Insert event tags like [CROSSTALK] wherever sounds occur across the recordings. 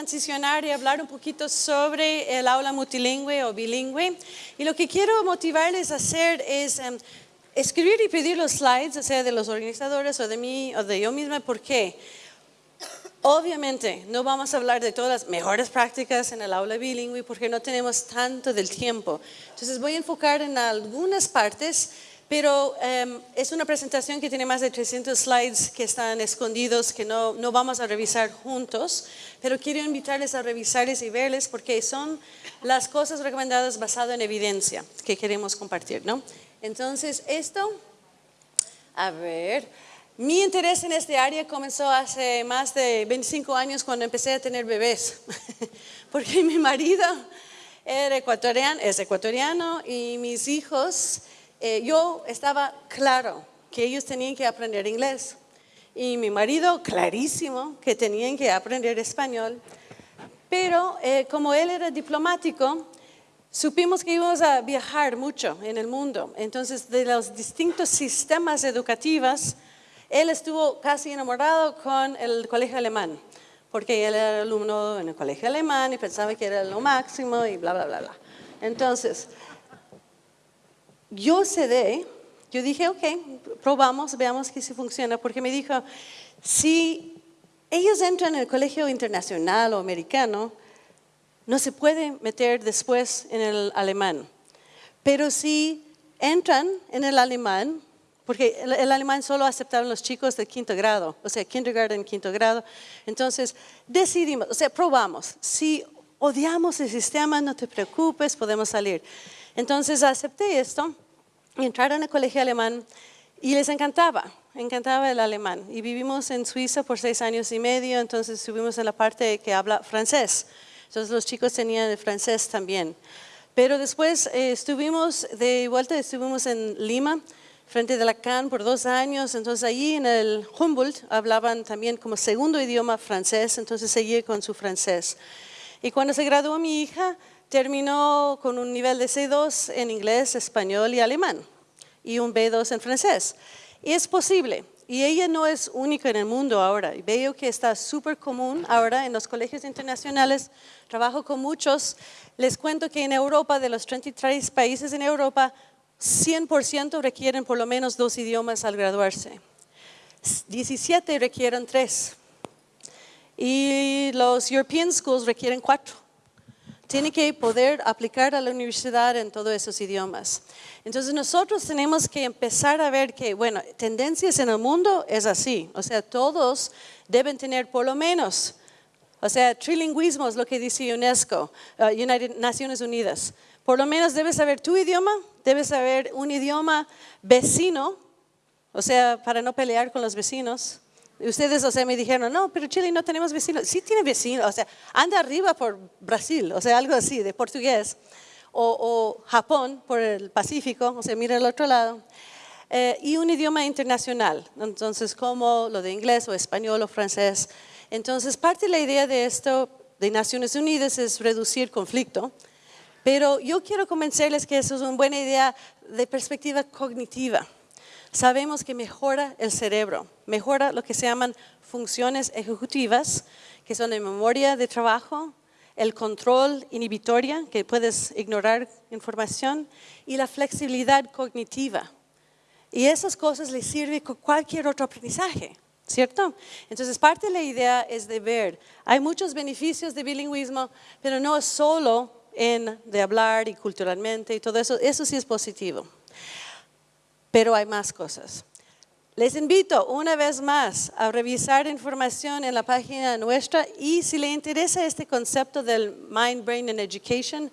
transicionar y hablar un poquito sobre el aula multilingüe o bilingüe. Y lo que quiero motivarles a hacer es em, escribir y pedir los slides, sea, de los organizadores o de mí o de yo misma. ¿Por qué? Obviamente, no vamos a hablar de todas las mejores prácticas en el aula bilingüe porque no tenemos tanto del tiempo. Entonces voy a enfocar en algunas partes, pero em, es una presentación que tiene más de 300 slides que están escondidos, que no, no vamos a revisar juntos, pero quiero invitarles a revisarles y verles porque son las cosas recomendadas basadas en evidencia que queremos compartir. ¿no? Entonces, esto, a ver... Mi interés en este área comenzó hace más de 25 años cuando empecé a tener bebés, [LAUGHS] porque mi marido era ecuatoriano, es ecuatoriano y mis hijos, eh, yo estaba claro que ellos tenían que aprender inglés. Y mi marido clarísimo que tenían que aprender español, pero eh, como él era diplomático, supimos que íbamos a viajar mucho en el mundo, entonces de los distintos sistemas educativos, él estuvo casi enamorado con el colegio alemán, porque él era alumno en el colegio alemán y pensaba que era lo máximo y bla, bla, bla, bla. Entonces, yo cedé, yo dije, ok, probamos, veamos que si funciona, porque me dijo, si ellos entran en el colegio internacional o americano, no se puede meter después en el alemán. Pero si entran en el alemán, porque el, alemán solo aceptaban los chicos de quinto grado, o sea, kindergarten, quinto grado. Entonces, decidimos, o sea, probamos. Si odiamos el sistema, no te preocupes, podemos salir. Entonces, acepté esto, entraron al colegio alemán y les encantaba, encantaba el alemán. Y vivimos en Suiza por seis años y medio, entonces estuvimos en la parte que habla francés. Entonces, los chicos tenían el francés también. Pero después eh, estuvimos de vuelta, estuvimos en Lima, frente de la CAN por dos años, entonces allí en el Humboldt hablaban también como segundo idioma francés, entonces seguí con su francés. Y cuando se graduó mi hija, terminó con un nivel de C2 en inglés, español y alemán, y un B2 en francés. Y es posible, y ella no es única en el mundo ahora. Veo que está súper común ahora en los colegios internacionales. Trabajo con muchos. Les cuento que en Europa, de los 33 países en Europa, 100% requieren por lo menos dos idiomas al graduarse. 17 requieren tres. Y los European Schools requieren cuatro. Tienen que poder aplicar a la universidad en todos esos idiomas. Entonces nosotros tenemos que empezar a ver que, bueno, tendencias en el mundo es así. O sea, todos deben tener por lo menos, o sea, trilingüismo es lo que dice UNESCO, uh, United Naciones Unidas. Por lo menos debes saber tu idioma, debes saber un idioma vecino, o sea, para no pelear con los vecinos. Ustedes, o sea, me dijeron, no, pero Chile no tenemos vecinos. Sí tiene vecinos, o sea, anda arriba por Brasil, o sea, algo así, de portugués. O, Japón por el Pacífico, o sea, mira al otro lado. Eh, y un idioma internacional, entonces como lo de inglés o español o francés. Entonces, parte de la idea de esto de Naciones Unidas es reducir conflicto, pero yo quiero convencerles que eso es una buena idea de perspectiva cognitiva. Sabemos que mejora el cerebro, mejora lo que se llaman funciones ejecutivas, que son la memoria de trabajo, el control inhibitoria, que puedes ignorar información, y la flexibilidad cognitiva. Y esas cosas le sirven con cualquier otro aprendizaje, ¿cierto? Entonces, parte de la idea es de ver, hay muchos beneficios de bilingüismo, pero no solo en de hablar y culturalmente y todo eso, eso sí es positivo. Pero hay más cosas. Les invito una vez más a revisar información en la página nuestra y si le interesa este concepto del Mind, Brain and Education,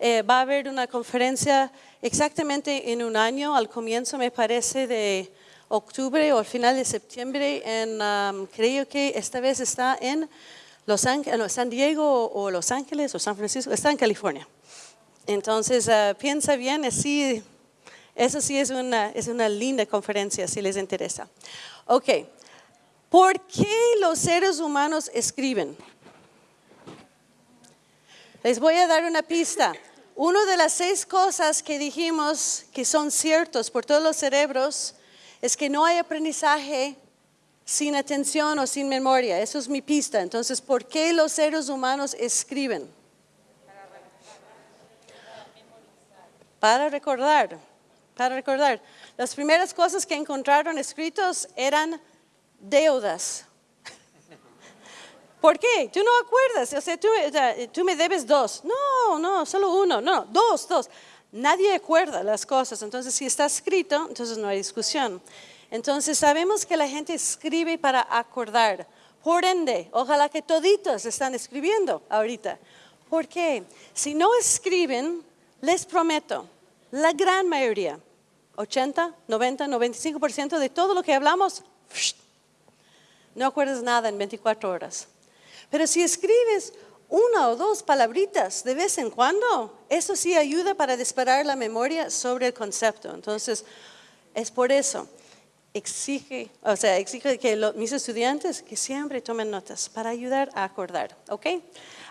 eh, va a haber una conferencia exactamente en un año, al comienzo me parece de octubre o al final de septiembre, en, um, creo que esta vez está en los Ángeles, San Diego o Los Ángeles o San Francisco, está en California. Entonces, ah, piensa bien, así, eso sí es una, es una linda conferencia si les interesa. Ok, ¿por qué los seres humanos escriben? Les voy a dar una pista. Una de las seis cosas que dijimos que son ciertos por todos los cerebros es que no hay aprendizaje sin atención o sin memoria. Eso es mi pista. Entonces, ¿por qué los seres humanos escriben? Para recordar, para recordar. Las primeras cosas que encontraron escritos eran deudas. [LAUGHS] ¿Por qué? Tú no acuerdas, o sea, tú, tú, me debes dos. No, no, solo uno, no, dos, dos. Nadie acuerda las cosas, entonces si está escrito, entonces no hay discusión. Entonces sabemos que la gente escribe para acordar. Por ende, ojalá que toditos están escribiendo ahorita. ¿Por qué? Si no escriben, les prometo, la gran mayoría, 80, 90, 95% de todo lo que hablamos, no acuerdas nada en 24 horas. Pero si escribes una o dos palabritas de vez en cuando, eso sí ayuda para disparar la memoria sobre el concepto. Entonces, es por eso exige, o sea, exige que mis estudiantes que siempre tomen notas para ayudar a acordar, ¿ok?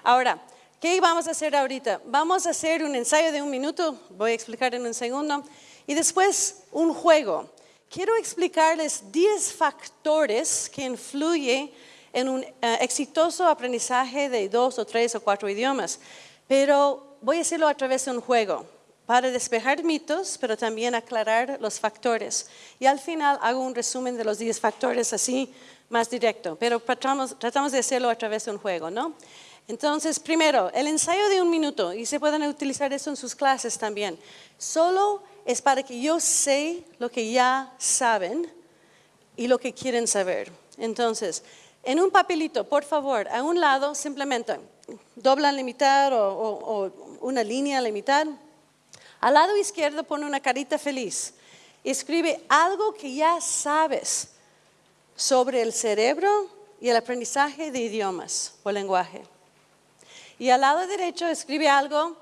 Ahora, ¿qué vamos a hacer ahorita? Vamos a hacer un ensayo de un minuto, voy a explicar en un segundo, y después un juego. Quiero explicarles 10 factores que influyen en un eh, exitoso aprendizaje de dos o tres o cuatro idiomas, pero voy a hacerlo a través de un juego para despejar mitos, pero también aclarar los factores. Y al final hago un resumen de los 10 factores así más directo, pero tratamos, tratamos de hacerlo a través de un juego, ¿no? Entonces, primero, el ensayo de un minuto, y se pueden utilizar eso en sus clases también, solo es para que yo sé lo que ya saben y lo que quieren saber. Entonces, en un papelito, por favor, a un lado simplemente doblan la mitad o, una línea a la mitad al lado izquierdo pone una carita feliz. Escribe algo que ya sabes sobre el cerebro y el aprendizaje de idiomas o lenguaje. Y al lado derecho escribe algo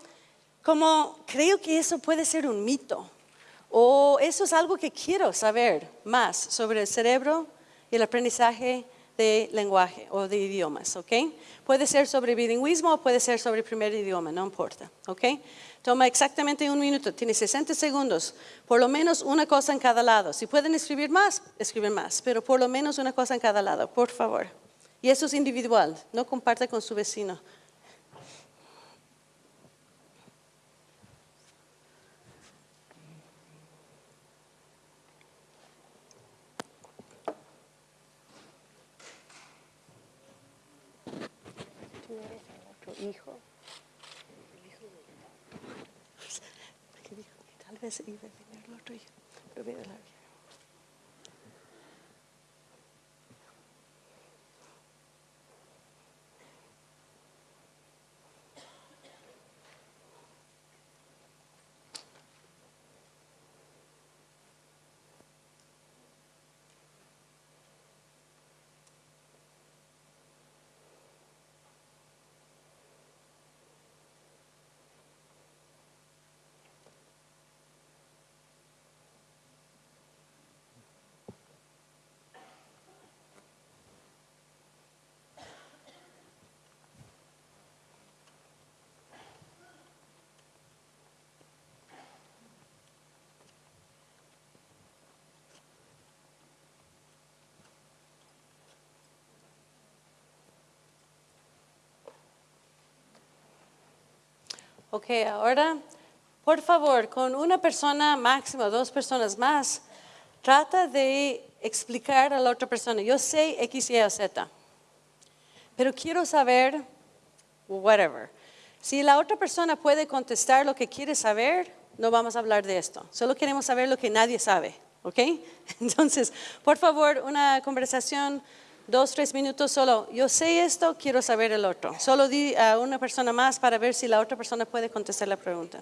como, creo que eso puede ser un mito, o eso es algo que quiero saber más sobre el cerebro y el aprendizaje de lenguaje o de idiomas, ¿ok? Puede ser sobre bilingüismo o puede ser sobre primer idioma, no importa, ¿ok? Toma exactamente un minuto, tiene 60 segundos, por lo menos una cosa en cada lado. Si pueden escribir más, escriben más, pero por lo menos una cosa en cada lado, por favor. Y eso es individual, no comparte con su vecino. hijo. Iba a el otro, voy la Ok, ahora, por favor, con una persona máximo, dos personas más, trata de explicar a la otra persona, yo sé X, Y o Z, pero quiero saber, whatever. Si la otra persona puede contestar lo que quiere saber, no vamos a hablar de esto. Solo queremos saber lo que nadie sabe, ¿ok? [LAUGHS] Entonces, por favor, una conversación dos, tres minutos solo, yo sé esto, quiero saber el otro. Solo di a una persona más para ver si la otra persona puede contestar la pregunta.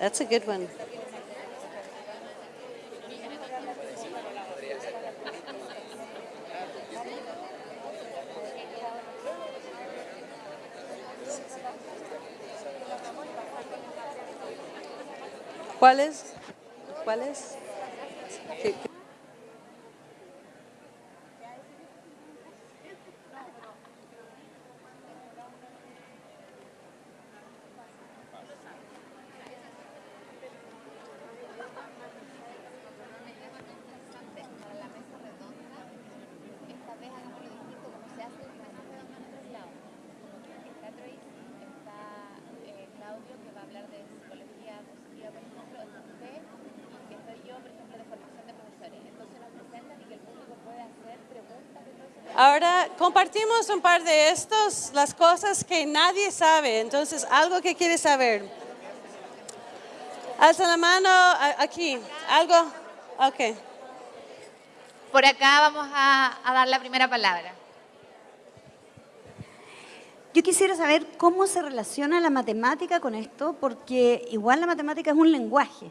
That's a good one. ¿Cuáles? ¿Cuáles? Ahora compartimos un par de estos, las cosas que nadie sabe. Entonces, algo que quieres saber. Alza la mano aquí. ¿Algo? Ok. Por acá vamos a, a dar la primera palabra. Yo quisiera saber cómo se relaciona la matemática con esto, porque igual la matemática es un lenguaje.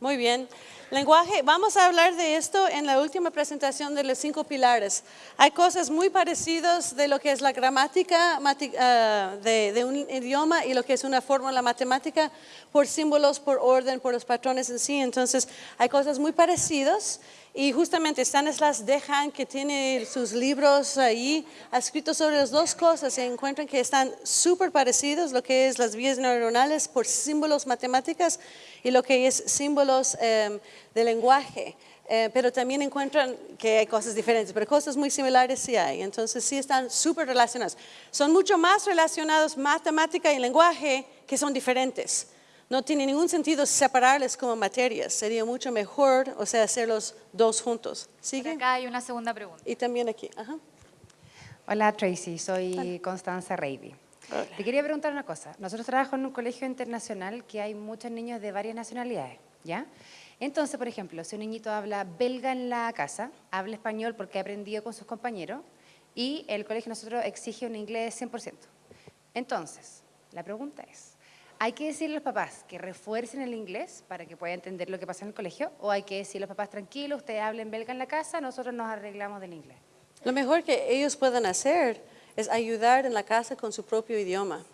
Muy bien. Lenguaje, vamos a hablar de esto en la última presentación de los cinco pilares. Hay cosas muy parecidas de lo que es la gramática ah, de un idioma y lo que es una fórmula matemática por símbolos, por orden, por los patrones en sí. Entonces, hay cosas muy parecidas y justamente Stanislas Dejan, que tiene sus libros ahí, ha escrito sobre las dos cosas. Se encuentran que están súper parecidos, lo que es las vías neuronales por símbolos matemáticas y lo que es símbolos em, de lenguaje. Eh, pero también encuentran que hay cosas diferentes, pero cosas muy similares sí hay. Entonces sí están súper relacionados. Son mucho más relacionados matemática y lenguaje que son diferentes. No tiene ningún sentido separarles como materias. Sería mucho mejor, o sea, hacerlos dos juntos. Por ¿Sigue? acá hay una segunda pregunta. Y también aquí. Ajá. Hola Tracy, soy Constanza Reiby. Hola. Te quería preguntar una cosa. Nosotros trabajamos en un colegio internacional que hay muchos niños de varias nacionalidades, ¿ya? Entonces, por ejemplo, si un niñito habla belga en la casa, habla español porque ha aprendido con sus compañeros y el colegio nosotros exige un inglés 100%. Entonces, la pregunta es, ¿hay que decirle a los papás que refuercen el inglés para que pueda entender lo que pasa en el colegio? ¿O hay que decirle a los papás, tranquilos, ustedes hablen belga en la casa, nosotros nos arreglamos del inglés? Lo mejor que ellos pueden hacer es ayudar en la casa con su propio idioma.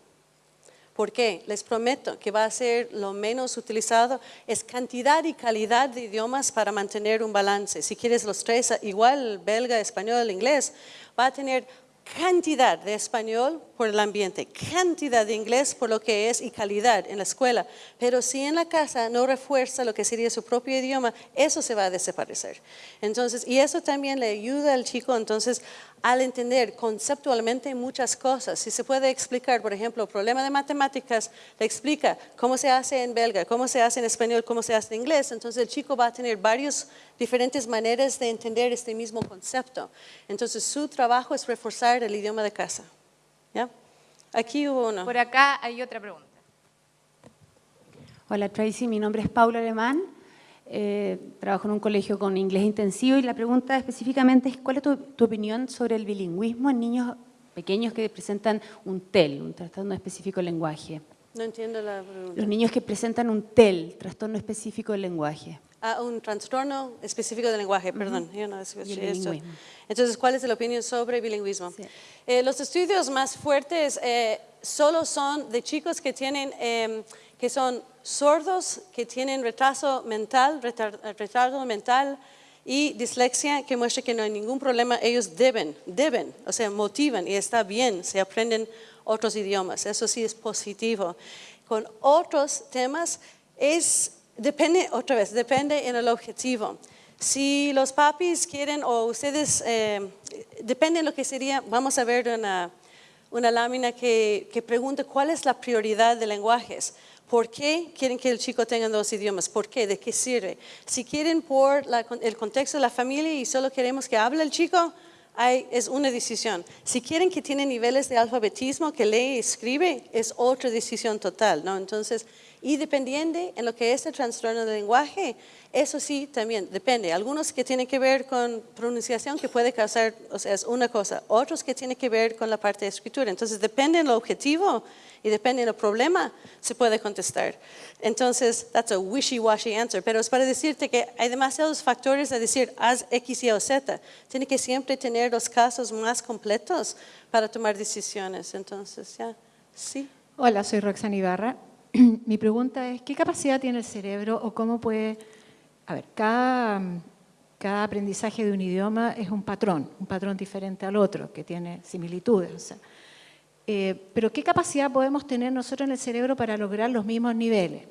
¿Por qué? Les prometo que va a ser lo menos utilizado, es cantidad y calidad de idiomas para mantener un balance. Si quieres los tres, igual belga, español, inglés, va a tener cantidad de español por el ambiente, cantidad de inglés por lo que es y calidad en la escuela. Pero si en la casa no refuerza lo que sería su propio idioma, eso se va a desaparecer. Entonces, y eso también le ayuda al chico entonces al entender conceptualmente muchas cosas. Si se puede explicar, por ejemplo, problema de matemáticas, le explica cómo se hace en belga, cómo se hace en español, cómo se hace en inglés, entonces el chico va a tener varias diferentes maneras de entender este mismo concepto. Entonces su trabajo es reforzar el idioma de casa. ¿Ya? Aquí hubo uno. Por acá hay otra pregunta. Hola Tracy, mi nombre es Paula Alemán, eh, trabajo en un colegio con inglés intensivo y la pregunta específicamente es ¿cuál es tu, tu opinión sobre el bilingüismo en niños pequeños que presentan un TEL, un trastorno específico del lenguaje? No entiendo la pregunta. Los niños que presentan un TEL, trastorno específico del lenguaje. Ah, un trastorno específico del lenguaje, perdón. yo no escuché esto. Entonces, ¿cuál es la opinión sobre bilingüismo? Sí. Eh, los estudios más fuertes eh, solo son de chicos que tienen, eh, que son sordos, que tienen retraso mental, retar- retardo mental y dislexia, que muestra que no hay ningún problema. Ellos deben, deben, o sea, motivan y está bien, se aprenden otros idiomas. Eso sí es positivo. Con otros temas es Depende, otra vez, depende en el objetivo. Si los papis quieren o ustedes, eh, depende en lo que sería, vamos a ver una, una lámina que, que pregunta cuál es la prioridad de lenguajes. ¿Por qué quieren que el chico tenga dos idiomas? ¿Por qué? ¿De qué sirve? Si quieren por la- el contexto de la familia y solo queremos que hable el chico, hay- es una decisión. Si quieren que tiene niveles de alfabetismo, que lee y escribe, es otra decisión total, ¿no? Entonces, y dependiendo en lo que es el trastorno del lenguaje, eso sí también depende. Algunos que tienen que ver con pronunciación que puede causar, o sea, es una cosa. Otros que tienen que ver con la parte de escritura. Entonces, depende en lo objetivo y depende en el problema, se puede contestar. Entonces, that's a wishy-washy answer. Pero es para decirte que hay demasiados factores a decir, haz X, Y o Z. Tiene que siempre tener los casos más completos para tomar decisiones. Entonces, ya, sí. Hola, soy Roxana Ibarra. [CLEARS THROAT] Mi pregunta es, ¿qué capacidad tiene el cerebro o cómo puede... A ver, cada, aprendizaje de un idioma es un patrón, un patrón diferente al otro, que tiene similitudes. Eh, pero ¿qué capacidad podemos tener nosotros en el cerebro para lograr los mismos niveles?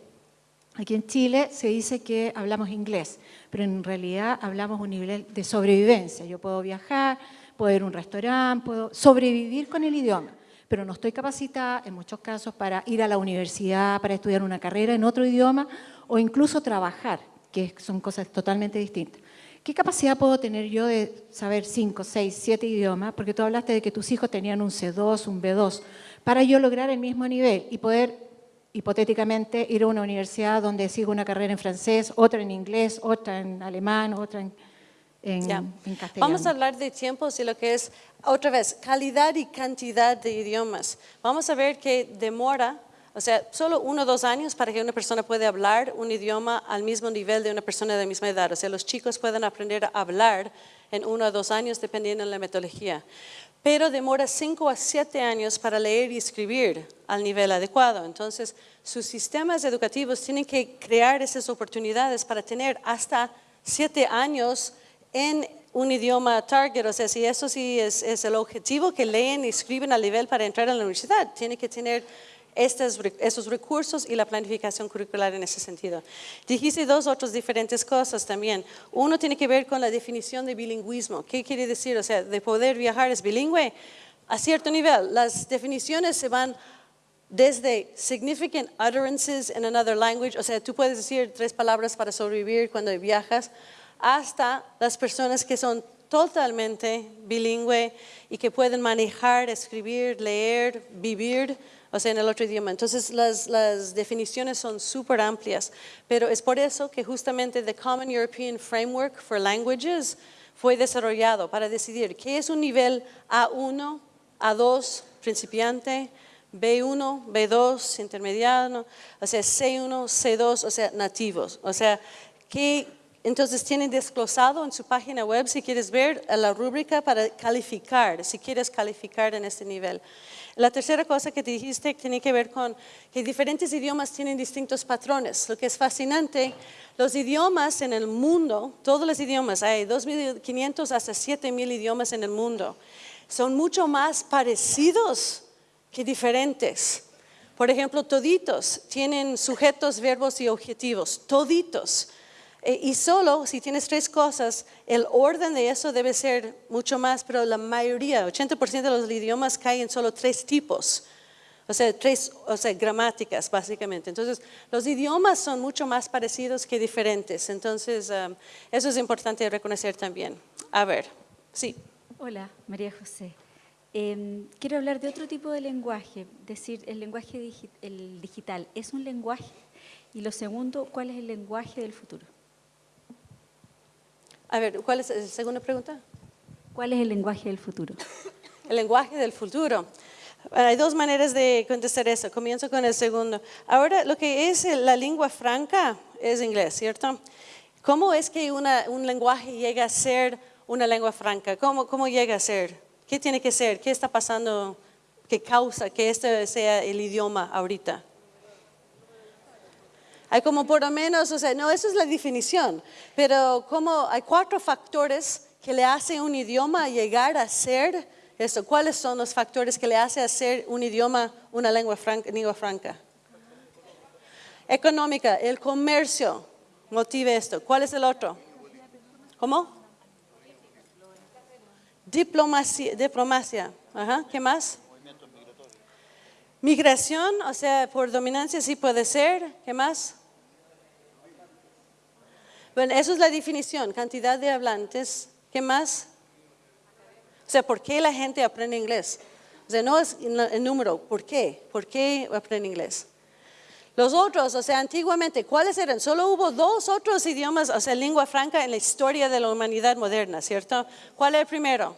Aquí en Chile se dice que hablamos inglés, pero en realidad hablamos un nivel de sobrevivencia. Yo puedo viajar, puedo ir a un restaurante, puedo sobrevivir con el idioma, pero no estoy capacitada en muchos casos para ir a la universidad, para estudiar una carrera en otro idioma o incluso trabajar, que son cosas totalmente distintas. ¿Qué capacidad puedo tener yo de saber 5, 6, 7 idiomas? Porque tú hablaste de que tus hijos tenían un C2, un B2, para yo lograr el mismo nivel y poder hipotéticamente ir a una universidad donde sigo una carrera en francés, otra en inglés, otra en alemán, otra en, en, Ya. en castellano. Vamos a hablar de tiempos y lo que es, otra vez, calidad y cantidad de idiomas. Vamos a ver que demora, o sea, solo uno o dos años para que una persona pueda hablar un idioma al mismo nivel de una persona de la misma edad. O sea, los chicos pueden aprender a hablar en uno o dos años dependiendo de la metodología. Pero demora cinco a siete años para leer y escribir al nivel adecuado. Entonces, sus sistemas educativos tienen que crear esas oportunidades para tener hasta siete años en un idioma target, o sea, si eso sí es, es el objetivo que leen y escriben al nivel para entrar a la universidad, tiene que tener estos, esos recursos y la planificación curricular en ese sentido. Dijiste dos otras diferentes cosas también. Uno tiene que ver con la definición de bilingüismo. ¿Qué quiere decir? O sea, de poder viajar es bilingüe a cierto nivel. Las definiciones se van desde significant utterances in another language, o sea, tú puedes decir tres palabras para sobrevivir cuando viajas, hasta las personas que son totalmente bilingüe y que pueden manejar, escribir, leer, vivir, o sea, en el otro idioma. Entonces, las, las definiciones son súper amplias, pero es por eso que justamente the Common European Framework for Languages fue desarrollado para decidir qué es un nivel A1, A2, principiante, B1, B2, intermediano, o sea, C1, C2, o sea, nativos. O sea, que entonces tienen desglosado en su página web, si quieres ver, la rúbrica para calificar, si quieres calificar en este nivel. La tercera cosa que te dijiste tiene que ver con que diferentes idiomas tienen distintos patrones. Lo que es fascinante, los idiomas en el mundo, todos los idiomas, hay 2.500 hasta 7.000 idiomas en el mundo, son mucho más parecidos que diferentes. Por ejemplo, toditos tienen sujetos, verbos y objetivos, toditos. Eh, Y solo si tienes tres cosas, el orden de eso debe ser mucho más, pero la mayoría, 80% de los idiomas caen en solo tres tipos. O sea, tres o sea, gramáticas, básicamente. Entonces, los idiomas son mucho más parecidos que diferentes. Entonces, um, eso es importante reconocer también. A ver, sí. Hola, María José. Em, quiero hablar de otro tipo de lenguaje, decir, el lenguaje digital, ¿es un lenguaje? Y lo segundo, ¿cuál es el lenguaje del futuro? A ver, ¿cuál es la segunda pregunta? ¿Cuál es el lenguaje del futuro? [LAUGHS] El lenguaje del futuro. Hay dos maneras de contestar eso. Comienzo con el segundo. Ahora, lo que es la lengua franca es inglés, ¿cierto? ¿Cómo es que una- un lenguaje llega a ser una lengua franca? ¿Cómo, ¿Cómo llega a ser? ¿Qué tiene que ser? ¿Qué está pasando que causa que este sea el idioma ahorita? Hay como por lo menos, o sea, no, eso es la definición, pero como hay cuatro factores que le hacen un idioma llegar a ser eso. ¿Cuáles son los factores que le hacen hacer un idioma una lengua franca? Lengua franca? Económica, el comercio motive esto. ¿Cuál es el otro? ¿Cómo? Diplomacia, diplomacia. Ajá. ¿Qué más? Migración, o sea, por dominancia sí puede ser. ¿Qué más? Bueno, eso es la definición, cantidad de hablantes. ¿Qué más? O sea, ¿por qué la gente aprende inglés? O sea, no es el número, ¿por qué? ¿Por qué aprende inglés? Los otros, o sea, antiguamente, ¿cuáles eran? Solo hubo dos otros idiomas, o sea, lengua franca en la historia de la humanidad moderna, ¿cierto? ¿Cuál es el primero?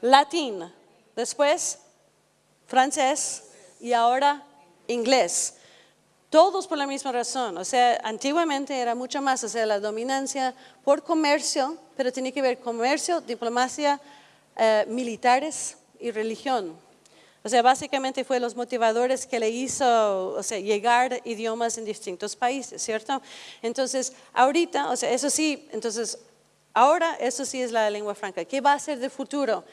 Latín. Después, francés y ahora inglés. Todos por la misma razón. O sea, antiguamente era mucho más, o sea, la dominancia por comercio, pero tiene que ver comercio, diplomacia, eh, militares y religión. O sea, básicamente fue los motivadores que le hizo, o sea, llegar idiomas en distintos países, ¿cierto? Entonces, ahorita, o sea, eso sí, entonces, ahora eso sí es la lengua franca. ¿Qué va a ser de futuro?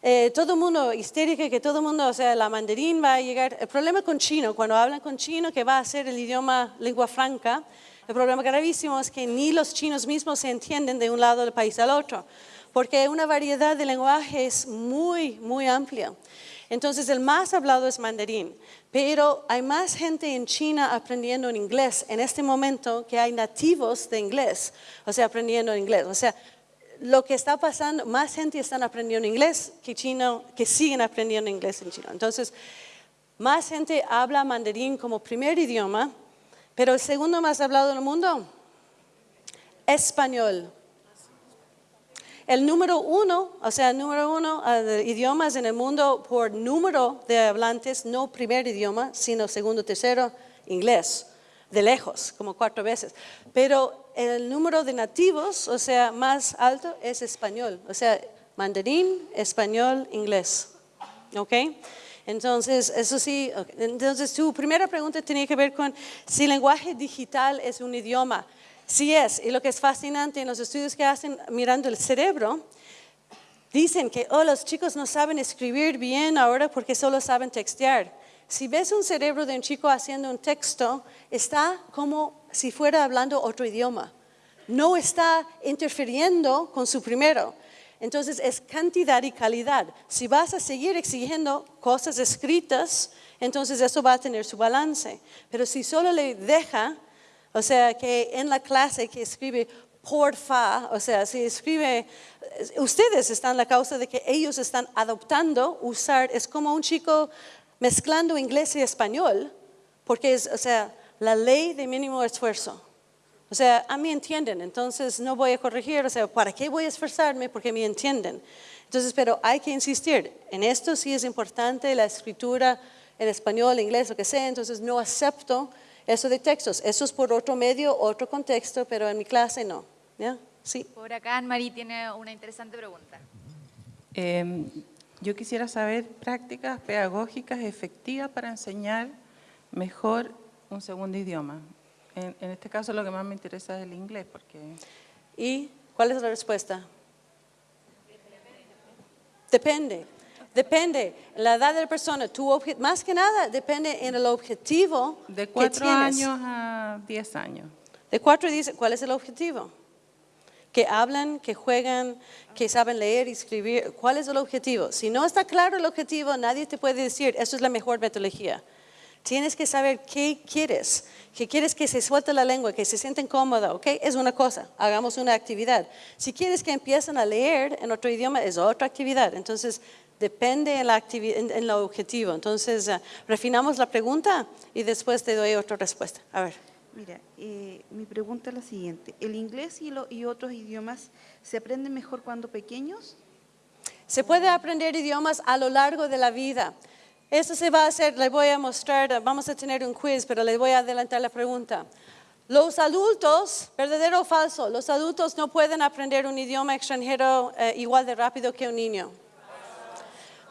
Eh, todo el mundo histérica, que todo el mundo, o sea, la mandarín va a llegar. El problema con chino, cuando hablan con chino, que va a ser el idioma lengua franca, el problema gravísimo es que ni los chinos mismos se entienden de un lado del país al otro, porque una variedad de lenguajes muy, muy amplia. Entonces el más hablado es mandarín, pero hay más gente en China aprendiendo en inglés en este momento que hay nativos de inglés, o sea, aprendiendo inglés. O sea, lo que está pasando, más gente están aprendiendo inglés que chino, que siguen aprendiendo inglés en China. Entonces, más gente habla mandarín como primer idioma, pero el segundo más hablado en el mundo, español. El número uno, o sea, el número uno uh, de idiomas en el mundo por número de hablantes, no primer idioma, sino segundo, tercero, inglés, de lejos, como cuatro veces. Pero el número de nativos, o sea, más alto es español, o sea, mandarín, español, inglés. ¿Ok? Entonces, eso sí, entonces tu primera pregunta tenía que ver con si el lenguaje digital es un idioma. Sí es, y lo que es fascinante en los estudios que hacen mirando el cerebro, dicen que oh, los chicos no saben escribir bien ahora porque solo saben textear. Si ves un cerebro de un chico haciendo un texto, está como si fuera hablando otro idioma. No está interfiriendo con su primero. Entonces es cantidad y calidad. Si vas a seguir exigiendo cosas escritas, entonces eso va a tener su balance. Pero si solo le deja o sea, que en la clase que escribe porfa, o sea, si escribe, ustedes están la causa de que ellos están adoptando usar, es como un chico mezclando inglés y español, porque es, o sea, la ley de mínimo esfuerzo. O sea, a mí entienden, entonces no voy a corregir, o sea, ¿para qué voy a esforzarme? Porque me entienden. Entonces, pero hay que insistir, en esto sí es importante la escritura en español, inglés, lo que sea, entonces no acepto eso de textos. Eso es por otro medio, otro contexto, pero en mi clase no. ¿Ya? Sí. Por acá Anne-Marie tiene una interesante pregunta. Em, yo quisiera saber prácticas pedagógicas efectivas para enseñar mejor un segundo idioma. En, en, este caso lo que más me interesa es el inglés. porque ¿Y cuál es la respuesta? Depende. Depende, la edad de la persona, tu más que nada depende en el objetivo De cuatro años a diez años. De cuatro a diez, ¿cuál es el objetivo? Que hablan, que juegan, que saben leer y escribir. ¿Cuál es el objetivo? Si no está claro el objetivo, nadie te puede decir, eso es la mejor metodología. Tienes que saber qué quieres, que quieres que se suelte la lengua, que se sienten cómodos, ¿ok? Es una cosa, hagamos una actividad. Si quieres que empiecen a leer en otro idioma, es otra actividad. Entonces, depende en, la en, objetivo. Entonces, uh, refinamos la pregunta y después te doy otra respuesta. A ver. Mira, eh, mi pregunta es la siguiente. ¿El inglés y, lo, y otros idiomas se aprenden mejor cuando pequeños? Se puede aprender idiomas a lo largo de la vida. Eso se va a hacer, les voy a mostrar, vamos a tener un quiz, pero les voy a adelantar la pregunta. Los adultos, verdadero o falso, los adultos no pueden aprender un idioma extranjero eh, igual de rápido que un niño.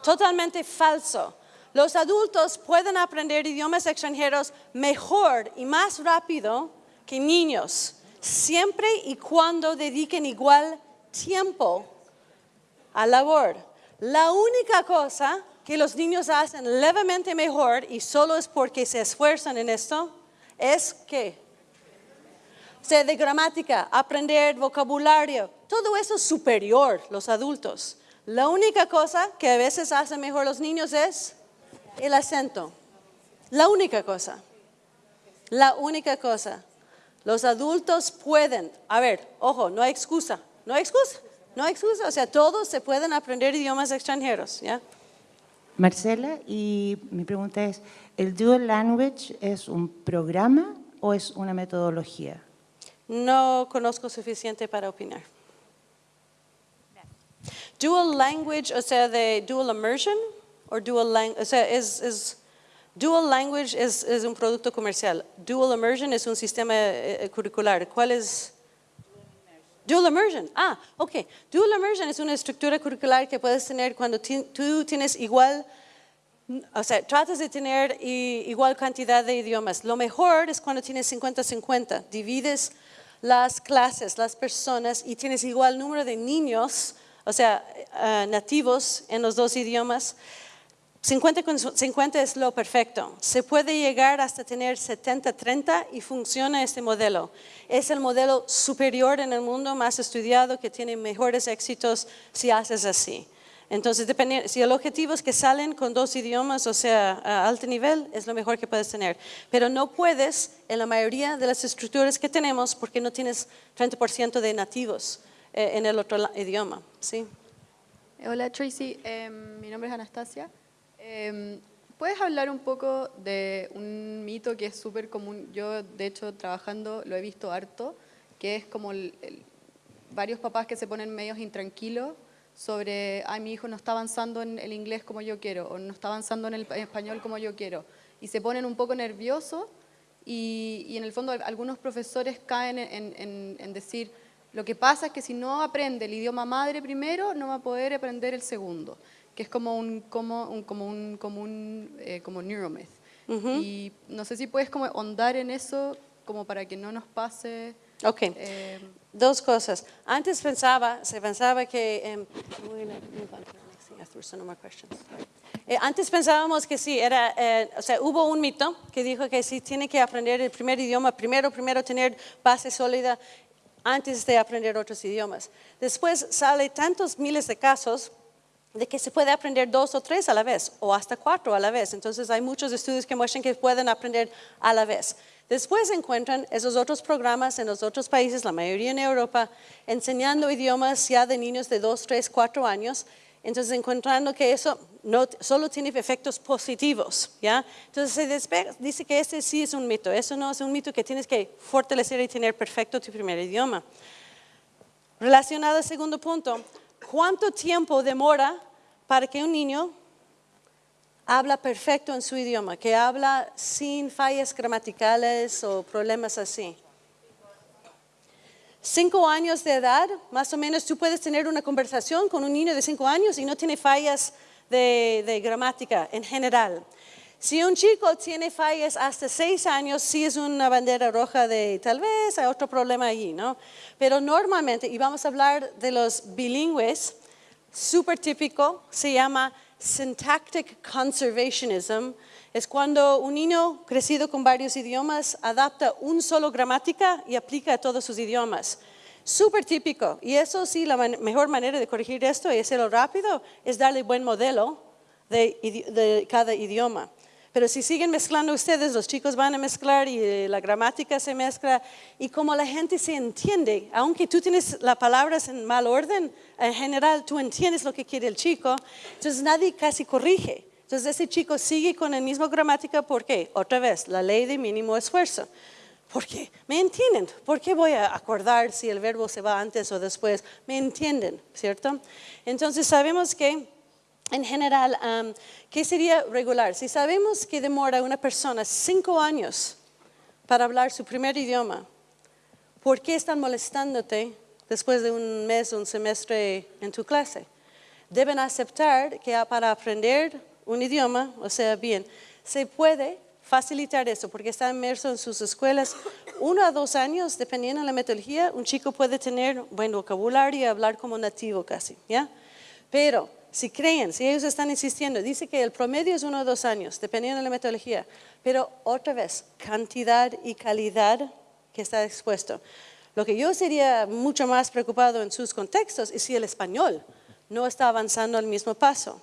Totalmente falso. Los adultos pueden aprender idiomas extranjeros mejor y más rápido que niños, siempre y cuando dediquen igual tiempo a labor. La única cosa que los niños hacen levemente mejor y solo es porque se esfuerzan en esto es que sea de gramática, aprender vocabulario, todo eso es superior los adultos. La única cosa que a veces hacen mejor los niños es el acento. La única cosa. La única cosa. Los adultos pueden, a ver, ojo, no hay excusa, no hay excusa, no hay excusa, o sea, todos se pueden aprender idiomas extranjeros, ¿ya? Marcela, y mi pregunta es, ¿el Dual Language es un programa o es una metodología? No conozco suficiente para opinar. Dual language, o sea, de dual immersion, o dual language, o dual language es, es, un producto comercial. Dual immersion es un sistema eh, eh, curricular. ¿Cuál es? Dual immersion. Ah, ok. Dual immersion es una estructura curricular que puedes tener cuando tú tienes igual, o sea, tratas de tener igual cantidad de idiomas. Lo mejor es cuando tienes 50-50. Divides las clases, las personas y tienes igual número de niños o sea, eh, nativos en los dos idiomas, 50 50 es lo perfecto. Se puede llegar hasta tener 70-30 y funciona este modelo. Es el modelo superior en el mundo, más estudiado, que tiene mejores éxitos si haces así. Entonces, depende, si el objetivo es que salen con dos idiomas, o sea, a alto nivel, es lo mejor que puedes tener. Pero no puedes en la mayoría de las estructuras que tenemos porque no tienes 30% de nativos eh, en el otro idioma. ¿sí? Hola Tracy, Em, mi nombre es Anastasia. Em, ¿Puedes hablar un poco de un mito que es súper común? Yo, de hecho, trabajando lo he visto harto, que es como varios papás que se ponen medios intranquilos sobre, ay, mi hijo no está avanzando en el inglés como yo quiero, o no está avanzando en el pa- español como yo quiero, y se ponen un poco nerviosos y, en el fondo algunos profesores caen en, en- en decir, lo que pasa es que si no aprende el idioma madre primero, no va a poder aprender el segundo, que es como un, como un, como un, como un eh, como neuromyth. Y no sé si puedes como ahondar en eso como para que no nos pase... Ok. eh, Dos cosas. Antes pensaba, se pensaba que... em. Eh, antes pensábamos que sí, era, eh, o sea, hubo un mito que dijo que sí tiene que aprender el primer idioma, primero, primero tener base sólida antes de aprender otros idiomas. Después sale tantos miles de casos de que se puede aprender dos o tres a la vez, o hasta cuatro a la vez. Entonces hay muchos estudios que muestran que pueden aprender a la vez. Después encuentran esos otros programas en los otros países, la mayoría en Europa, enseñando idiomas ya de niños de dos, tres, cuatro años. Entonces encontrando que eso no solo tiene efectos positivos, ¿ya? Entonces dice que este sí es un mito. Eso no es un mito que tienes que fortalecer y tener perfecto tu primer idioma. Relacionado al segundo punto, ¿cuánto tiempo demora para que un niño habla perfecto en su idioma, que habla sin fallas gramaticales o problemas así? Cinco años de edad, más o menos, tú puedes tener una conversación con un niño de cinco años y no tiene fallas de, gramática en general. Si un chico tiene fallas hasta seis años, sí es una bandera roja de tal vez hay otro problema allí, ¿no? Pero normalmente, y vamos a hablar de los bilingües, súper típico, se llama syntactic conservationism. Es cuando un niño crecido con varios idiomas adapta un solo gramática y aplica a todos sus idiomas. Súper típico. Y eso sí, la man- mejor manera de corregir esto y hacerlo rápido es darle buen modelo de, de cada idioma. Pero si siguen mezclando ustedes, los chicos van a mezclar y eh, la gramática se mezcla. Y como la gente se entiende, aunque tú tienes las palabras en mal orden, en general tú entiendes lo que quiere el chico, entonces nadie casi corrige. Entonces ese chico sigue con la misma gramática, ¿por qué? Otra vez, la ley de mínimo esfuerzo. ¿Por qué? ¿Me entienden? ¿Por qué voy a acordar si el verbo se va antes o después? ¿Me entienden? ¿Cierto? Entonces sabemos que en general, ¿qué sería regular? Si sabemos que demora una persona cinco años para hablar su primer idioma, ¿por qué están molestándote después de un mes o un semestre en tu clase? Deben aceptar que para aprender un idioma, o sea, bien, se puede facilitar eso porque está inmerso en sus escuelas. Uno a dos años, dependiendo de la metodología, un chico puede tener buen vocabulario y hablar como nativo casi, ¿ya? Pero si creen, si ellos están insistiendo, dice que el promedio es uno o dos años, dependiendo de la metodología, pero otra vez, cantidad y calidad que está expuesto. Lo que yo sería mucho más preocupado en sus contextos es si el español no está avanzando al mismo paso,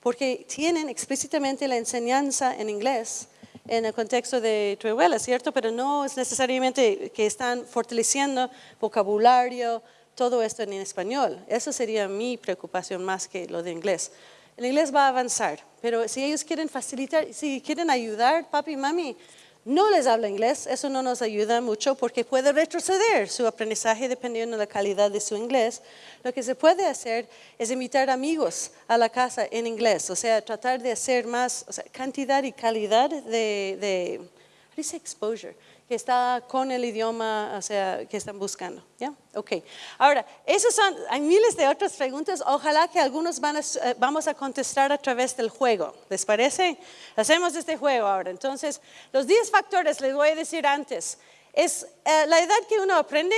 porque tienen explícitamente la enseñanza en inglés en el contexto de tu abuela, ¿cierto? Pero no es necesariamente que están fortaleciendo vocabulario, todo esto en español. Eso sería mi preocupación más que lo de inglés. El inglés va a avanzar, pero si ellos quieren facilitar, si quieren ayudar, papi y mami, no les habla inglés, eso no nos ayuda mucho porque puede retroceder su aprendizaje dependiendo de la calidad de su inglés. Lo que se puede hacer es invitar amigos a la casa en inglés, o sea, tratar de hacer más o sea, cantidad y calidad de, de say exposure, que está con el idioma, o sea, que están buscando. ¿Ya? Ok. Ahora, esos son, hay miles de otras preguntas. Ojalá que algunos van a, eh, vamos a contestar a través del juego. ¿Les parece? Hacemos este juego ahora. Entonces, los 10 factores les voy a decir antes. Es eh, la edad que uno aprende,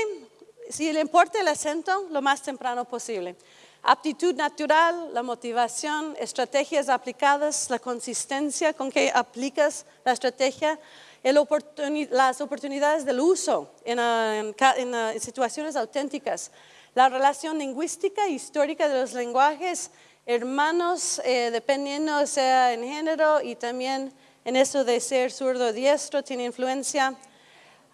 si le importa el acento, lo más temprano posible. Aptitud natural, la motivación, estrategias aplicadas, la consistencia con que aplicas la estrategia, oportuni- las oportunidades del uso en, ah, en ah, en situaciones auténticas, la relación lingüística e histórica de los lenguajes hermanos, eh, dependiendo sea en género y también en eso de ser zurdo diestro, tiene influencia.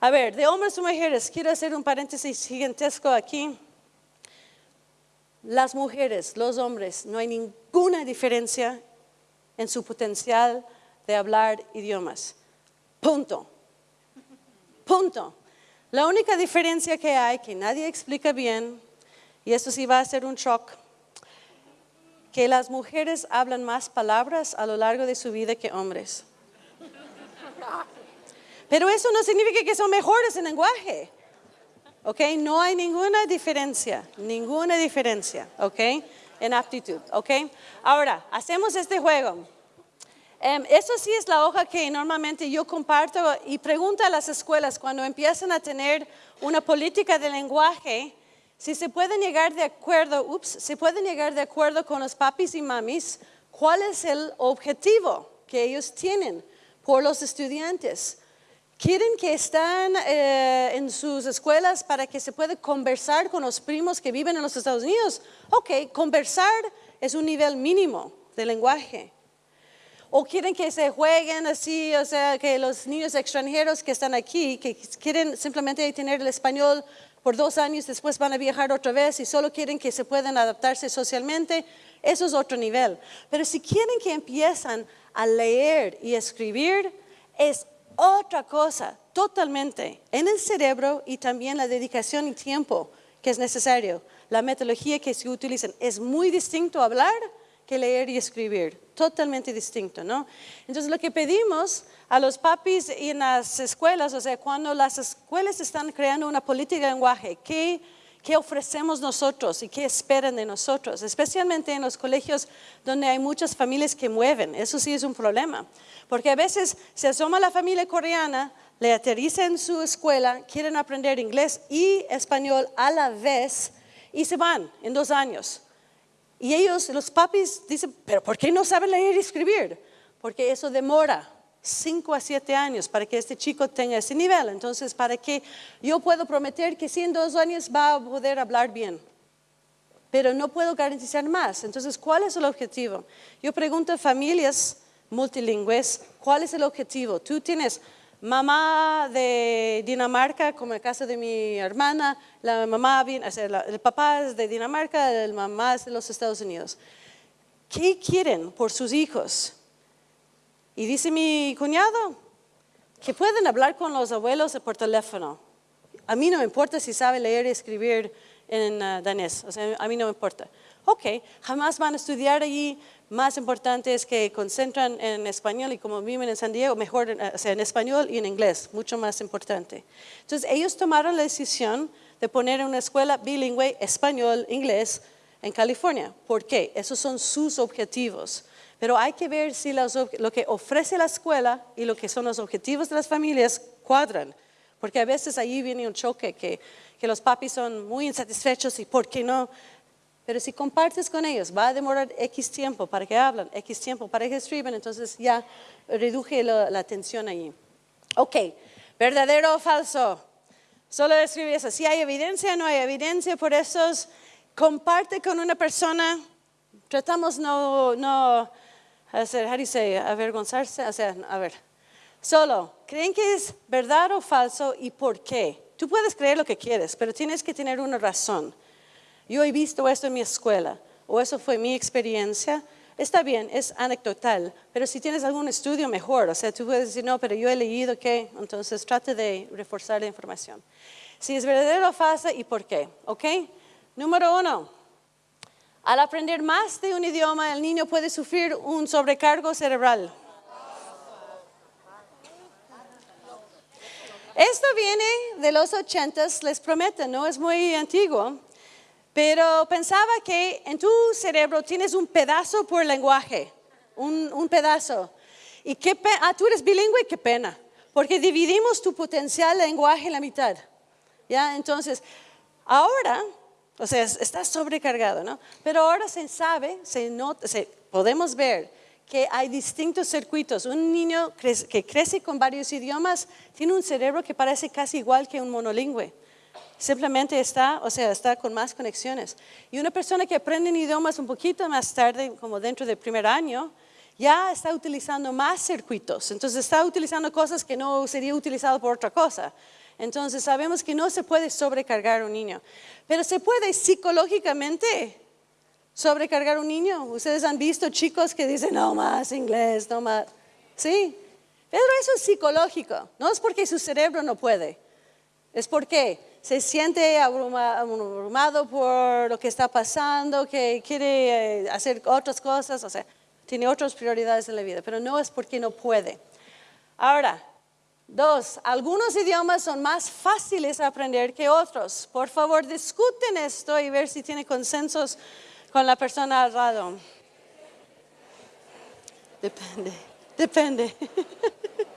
A ver, de hombres o mujeres, quiero hacer un paréntesis gigantesco aquí. Las mujeres, los hombres, no hay ninguna diferencia en su potencial de hablar idiomas. Punto. Punto. La única diferencia que hay, que nadie explica bien, y eso sí va a ser un shock, que las mujeres hablan más palabras a lo largo de su vida que hombres. Pero eso no significa que son mejores en lenguaje. ¿Ok? No hay ninguna diferencia, ninguna diferencia, ¿ok? En aptitud, ¿ok? Ahora, hacemos este juego. Em, eso sí es la hoja que normalmente yo comparto y pregunto a las escuelas cuando empiezan a tener una política de lenguaje, si se pueden llegar de acuerdo, ups, se pueden llegar de acuerdo con los papis y mamis, cuál es el objetivo que ellos tienen por los estudiantes. ¿Quieren que estén eh, en sus escuelas para que se pueda conversar con los primos que viven en los Estados Unidos? Ok, conversar es un nivel mínimo de lenguaje. ¿O quieren que se jueguen así, o sea, que los niños extranjeros que están aquí, que quieren simplemente tener el español por dos años, después van a viajar otra vez y solo quieren que se puedan adaptarse socialmente? Eso es otro nivel. Pero si quieren que empiezan a leer y escribir, es otra cosa totalmente en el cerebro y también la dedicación y tiempo que es necesario. La metodología que se utiliza es muy distinto hablar que leer y escribir, totalmente distinto, ¿no? Entonces lo que pedimos a los papis y en las escuelas, o sea, cuando las escuelas están creando una política de lenguaje, ¿qué, ¿qué ofrecemos nosotros y qué esperan de nosotros? Especialmente en los colegios donde hay muchas familias que mueven, eso sí es un problema. Porque a veces se asoma la familia coreana, le aterriza en su escuela, quieren aprender inglés y español a la vez y se van en dos años. Y ellos, los papis, dicen, pero ¿por qué no saben leer y escribir? Porque eso demora cinco a siete años para que este chico tenga ese nivel. Entonces, ¿para qué yo puedo prometer que si en dos años va a poder hablar bien? Pero no puedo garantizar más. Entonces, ¿cuál es el objetivo? Yo pregunto a familias multilingües, ¿cuál es el objetivo? Tú tienes mamá de Dinamarca, como el caso de mi hermana, la mamá, el papá es de Dinamarca, el mamá es de los Estados Unidos. ¿Qué quieren por sus hijos? Y dice mi cuñado que pueden hablar con los abuelos por teléfono. A mí no me importa si sabe leer y escribir en uh, danés, o sea, a mí no me importa. Ok, jamás van a estudiar allí más importante es que concentran en español y como viven en San Diego, mejor eh, o sea, en español y en inglés, mucho más importante. Entonces ellos tomaron la decisión de poner una escuela bilingüe español-inglés en California. ¿Por qué? Esos son sus objetivos. Pero hay que ver si lo que ofrece la escuela y lo que son los objetivos de las familias cuadran. Porque a veces ahí viene un choque que, que los papis son muy insatisfechos y ¿por qué no? Pero si compartes con ellos, va a demorar X tiempo para que hablen, X tiempo para que escriban, entonces ya reduje la, tensión allí. Ok, verdadero o falso. Solo escribe eso. Si hay evidencia, no hay evidencia, por eso comparte con una persona. Tratamos no, no hacer, how do you avergonzarse, o sea, a ver. Solo, ¿creen que es verdad o falso y por qué? Tú puedes creer lo que quieres, pero tienes que tener una razón yo he visto esto en mi escuela, o eso fue mi experiencia, está bien, es anecdotal, pero si tienes algún estudio mejor, o sea, tú puedes decir, no, pero yo he leído que, entonces trate de reforzar la información. Si es verdadero o falso y por qué, ¿ok? Número uno, al aprender más de un idioma, el niño puede sufrir un sobrecargo cerebral. Esto viene de los ochentas, les prometo, no es muy antiguo. Pero pensaba que en tu cerebro tienes un pedazo por lenguaje, un, pedazo. Y qué ah, tú eres bilingüe, qué pena, porque dividimos tu potencial lenguaje en la mitad. ¿Ya? Entonces, ahora, o sea, estás sobrecargado, ¿no? Pero ahora se sabe, se nota, podemos ver que hay distintos circuitos. Un niño que crece con varios idiomas tiene un cerebro que parece casi igual que un monolingüe. Simplemente está, o sea, está con más conexiones. Y una persona que aprende idiomas un poquito más tarde, como dentro del primer año, ya está utilizando más circuitos. Entonces está utilizando cosas que no sería utilizado por otra cosa. Entonces sabemos que no se puede sobrecargar un niño, pero se puede psicológicamente sobrecargar un niño. Ustedes han visto chicos que dicen, no más inglés, no más. Sí, pero eso es psicológico, no es porque su cerebro no puede, es porque se siente abrumado por lo que está pasando, que quiere eh, hacer otras cosas, o sea, tiene otras prioridades en la vida, pero no es porque no puede. Ahora, dos, algunos idiomas son más fáciles de aprender que otros. Por favor, discuten esto y ver si tiene consensos con la persona al lado. Depende, depende. [LAUGHS]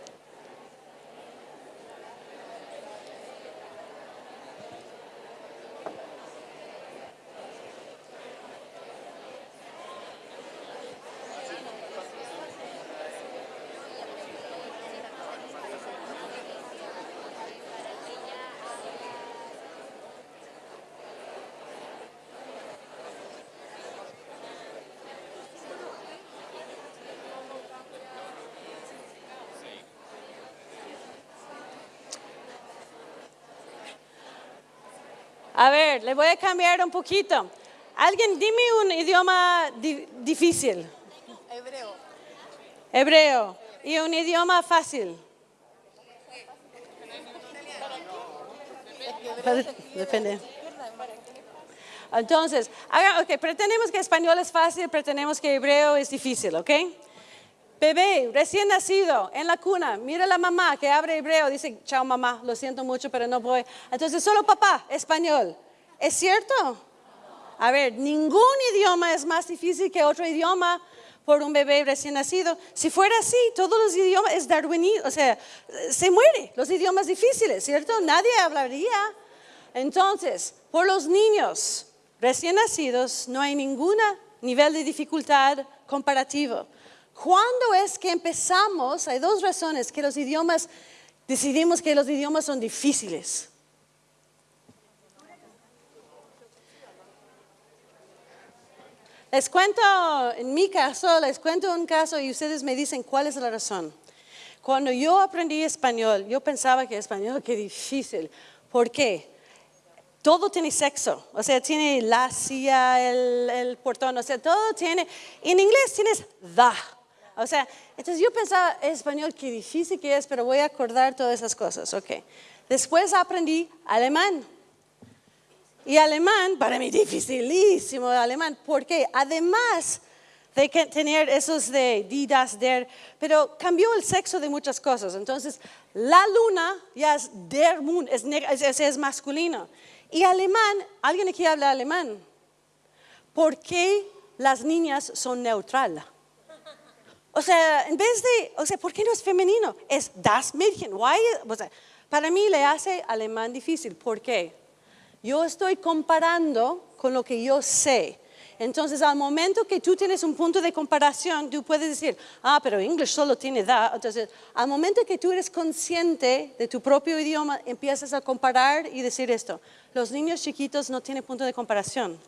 A ver, le voy a cambiar un poquito. Alguien, dime un idioma difícil. Hebreo. Hebreo. Y un idioma fácil. Depende. Entonces, okay, pretendemos que español es fácil, pretendemos que hebreo es difícil, ¿ok? Bebé, recién nacido, en la cuna, mira a la mamá que abre hebreo, dice, chao mamá, lo siento mucho, pero no voy. Entonces, solo papá, español. ¿Es cierto? A ver, ningún idioma es más difícil que otro idioma por un bebé recién nacido. Si fuera así, todos los idiomas es darwinismo, o sea, se muere los idiomas difíciles, ¿cierto? Nadie hablaría. Entonces, por los niños recién nacidos no hay ningún nivel de dificultad comparativo. ¿Cuándo es que empezamos? Hay dos razones que los idiomas, decidimos que los idiomas son difíciles. Les cuento, en mi caso, les cuento un caso y ustedes me dicen cuál es la razón. Cuando yo aprendí español, yo pensaba que español, qué difícil. ¿Por qué? Todo tiene sexo, o sea, tiene la silla, el, el portón, o sea, todo tiene. En inglés tienes da. O sea, entonces yo pensaba, español, qué difícil que es, pero voy a acordar todas esas cosas, ok. Después aprendí alemán. Y alemán, para mí, dificilísimo alemán, porque además de tener esos de didas, der, pero cambió el sexo de muchas cosas. Entonces, la luna ya es der Moon, es, es, es masculino. Y alemán, ¿alguien aquí habla alemán? ¿Por qué las niñas son neutrales? O sea, en vez de, o sea, ¿por qué no es femenino? Es das Mädchen. Why? O sea, para mí le hace alemán difícil. ¿Por qué? Yo estoy comparando con lo que yo sé. Entonces, al momento que tú tienes un punto de comparación, tú puedes decir, ah, pero inglés solo tiene da. Entonces, al momento que tú eres consciente de tu propio idioma, empiezas a comparar y decir esto. Los niños chiquitos no tienen punto de comparación.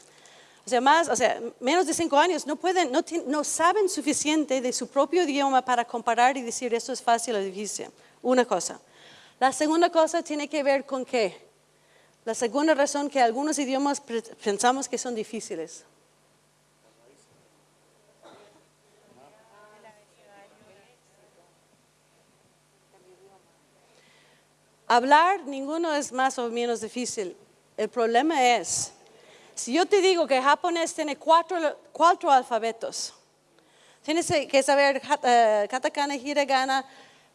O sea, más, o sea, menos de cinco años no pueden, no, no saben suficiente de su propio idioma para comparar y decir esto es fácil o difícil. Una cosa. La segunda cosa tiene que ver con qué. La segunda razón que algunos idiomas pensamos que son difíciles. Hablar, ninguno es más o menos difícil. El problema es si yo te digo que japonés tiene cuatro, cuatro alfabetos, tienes que saber uh, katakana, hiragana,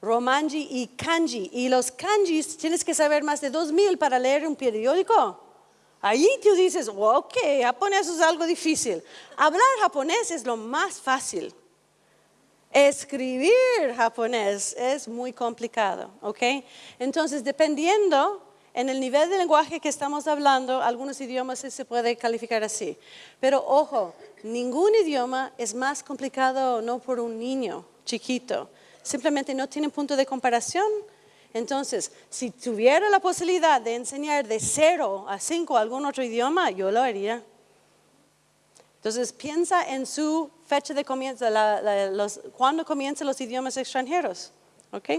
romanji y kanji. Y los kanjis tienes que saber más de dos mil para leer un periódico. Ahí tú dices, ok, japonés es algo difícil. Hablar japonés es lo más fácil. Escribir japonés es muy complicado, ¿ok? Entonces, dependiendo en el nivel de lenguaje que estamos hablando, algunos idiomas se puede calificar así. Pero ojo, ningún idioma es más complicado no por un niño chiquito. Simplemente no tienen punto de comparación. Entonces, si tuviera la posibilidad de enseñar de cero a cinco algún otro idioma, yo lo haría. Entonces, piensa en su fecha de comienzo, la, cuándo comienzan los idiomas extranjeros. ¿Ok?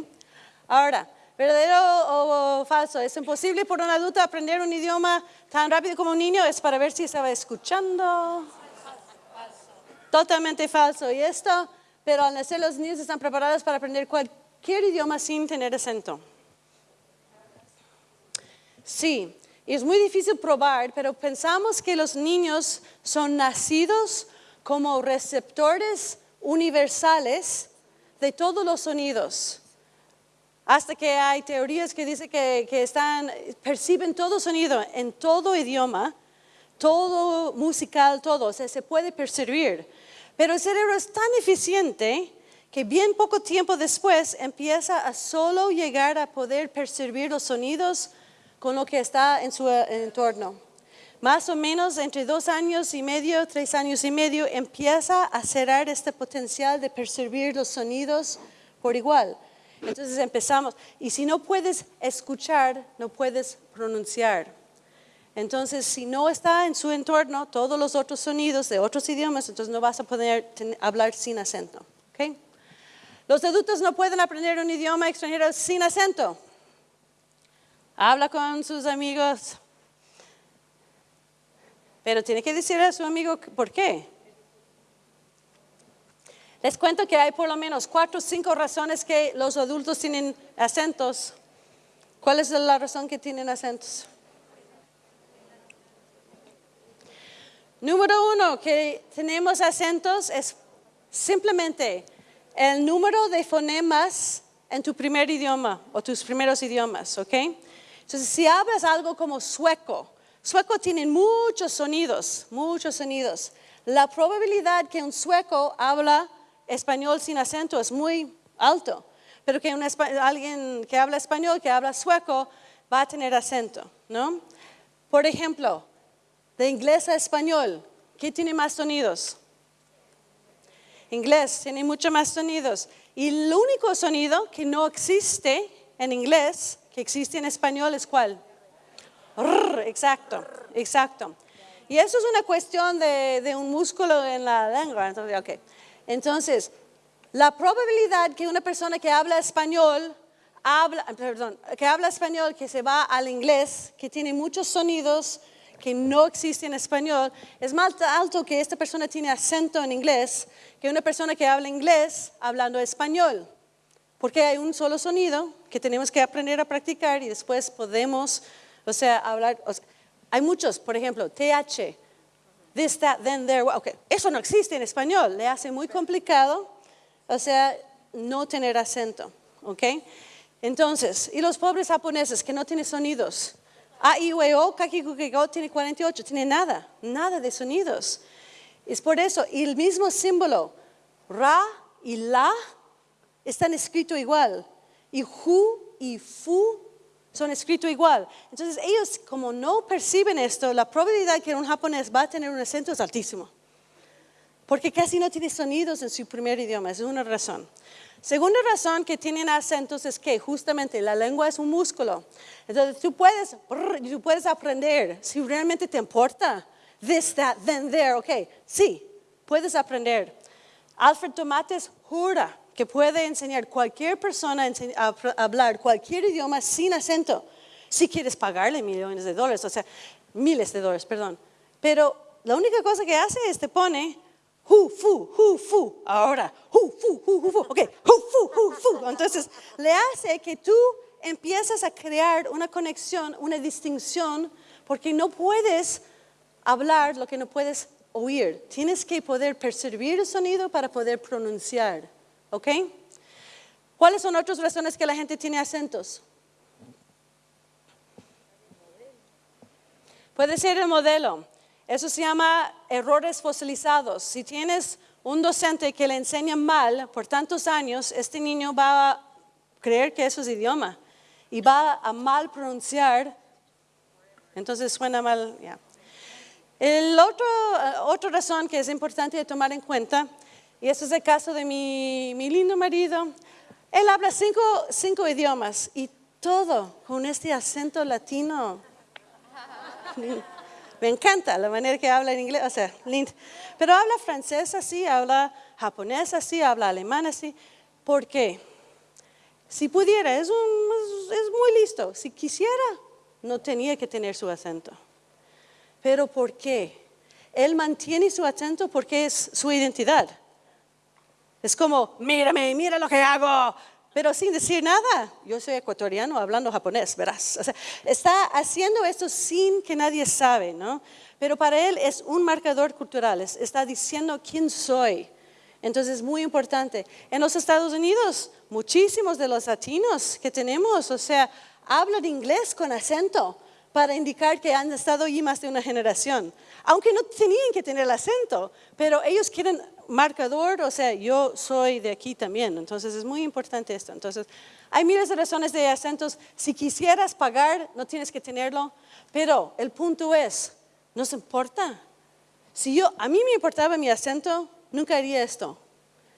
Ahora, ¿verdadero o, o falso? ¿Es imposible por un adulto aprender un idioma tan rápido como un niño? Es para ver si estaba escuchando. Totalmente falso. Y esto, pero al nacer los niños están preparados para aprender cualquier idioma sin tener acento. Sí, y es muy difícil probar, pero pensamos que los niños son nacidos como receptores universales de todos los sonidos. Hasta que hay teorías que dicen que, que están, perciben todo sonido en todo idioma, todo musical, todo, o sea, se puede percibir. Pero el cerebro es tan eficiente que bien poco tiempo después empieza a solo llegar a poder percibir los sonidos con lo que está en su entorno. Más o menos entre dos años y medio, tres años y medio, empieza a cerrar este potencial de percibir los sonidos por igual. Entonces empezamos, y si no puedes escuchar, no puedes pronunciar. Entonces, si no está en su entorno todos los otros sonidos de otros idiomas, entonces no vas a poder hablar sin acento. ¿okay? Los adultos no pueden aprender un idioma extranjero sin acento. Habla con sus amigos, pero tiene que decirle a su amigo por qué. Les cuento que hay por lo menos cuatro o cinco razones que los adultos tienen acentos. ¿Cuál es la razón que tienen acentos? Número uno, que tenemos acentos es simplemente el número de fonemas en tu primer idioma o tus primeros idiomas, ¿ok? Entonces, si hablas algo como sueco, sueco tiene muchos sonidos, muchos sonidos. La probabilidad que un sueco habla español sin acento es muy alto, pero que un alguien que habla español, que habla sueco, va a tener acento, ¿no? Por ejemplo, de inglés a español, ¿qué tiene más sonidos? Inglés tiene mucho más sonidos. Y el único sonido que no existe en inglés, que existe en español, es cuál? exacto, exacto. Y eso es una cuestión de, de, un músculo en la lengua. Entonces, la probabilidad que una persona que habla español, que habla español, que se va al inglés, que tiene muchos sonidos, que no existe en español es más alto que esta persona tiene acento en inglés que una persona que habla inglés hablando español. Porque hay un solo sonido que tenemos que aprender a practicar y después podemos, o sea, hablar. hay muchos, por ejemplo, TH, this, that, then, there. Okay. Eso no existe en español, le hace muy complicado, o sea, no tener acento. ¿ok? Entonces, y los pobres japoneses que no tienen sonidos, a, I, U, E, O, Kakikukiko tiene 48, tiene nada, nada de sonidos. Es por eso, y el mismo símbolo, Ra y La, están escritos igual. Y Hu y Fu son escritos igual. Entonces ellos, como no perciben esto, la probabilidad que un japonés va a tener un acento es altísimo. Porque casi no tiene sonidos en su primer idioma, es una razón. Segunda razón que tienen acentos es que justamente la lengua es un músculo. Entonces tú puedes, tú puedes aprender si realmente te importa. This, that, then, there, ok. Sí, puedes aprender. Alfred Tomates jura que puede enseñar cualquier persona a hablar cualquier idioma sin acento, si quieres pagarle millones de dólares, o sea, miles de dólares, perdón. Pero la única cosa que hace es te pone hu, fu, hu, fu. Ahora, hu, fu, hu, hu, fu. Ok, hu, fu, hu, fu. Entonces, le hace que tú empiezas a crear una conexión, una distinción, porque no puedes hablar lo que no puedes oír. Tienes que poder percibir el sonido para poder pronunciar. ¿Ok? ¿Cuáles son otras razones que la gente tiene acentos? Puede ser el modelo. Eso se llama errores fosilizados. Si tienes un docente que le enseña mal por tantos años, este niño va a creer que eso es idioma y va a mal pronunciar, entonces suena mal. El otro, otra razón que es importante tomar en cuenta, y eso es el caso de mi, mi lindo marido, él habla cinco, cinco idiomas y todo con este acento latino. [LAUGHS] Me encanta la manera que habla en inglés, o sea, lindo. Pero habla francés así, habla japonés así, habla alemán así. ¿Por qué? Si pudiera, es, un, es muy listo. Si quisiera, no tenía que tener su acento. Pero ¿por qué? Él mantiene su acento porque es su identidad. Es como, mírame, mira lo que hago, pero sin decir nada. Yo soy ecuatoriano hablando japonés, verás. O sea, está haciendo esto sin que nadie sabe, ¿no? Pero para él es un marcador cultural, está diciendo quién soy. Entonces es muy importante. En los Estados Unidos, muchísimos de los latinos que tenemos, o sea, hablan inglés con acento para indicar que han estado allí más de una generación. Aunque no tenían que tener el acento, pero ellos quieren marcador, o sea, yo soy de aquí también, entonces es muy importante esto. Entonces, hay miles de razones de acentos. Si quisieras pagar, no tienes que tenerlo, pero el punto es, no se importa. Si yo, a mí me importaba mi acento, nunca haría esto.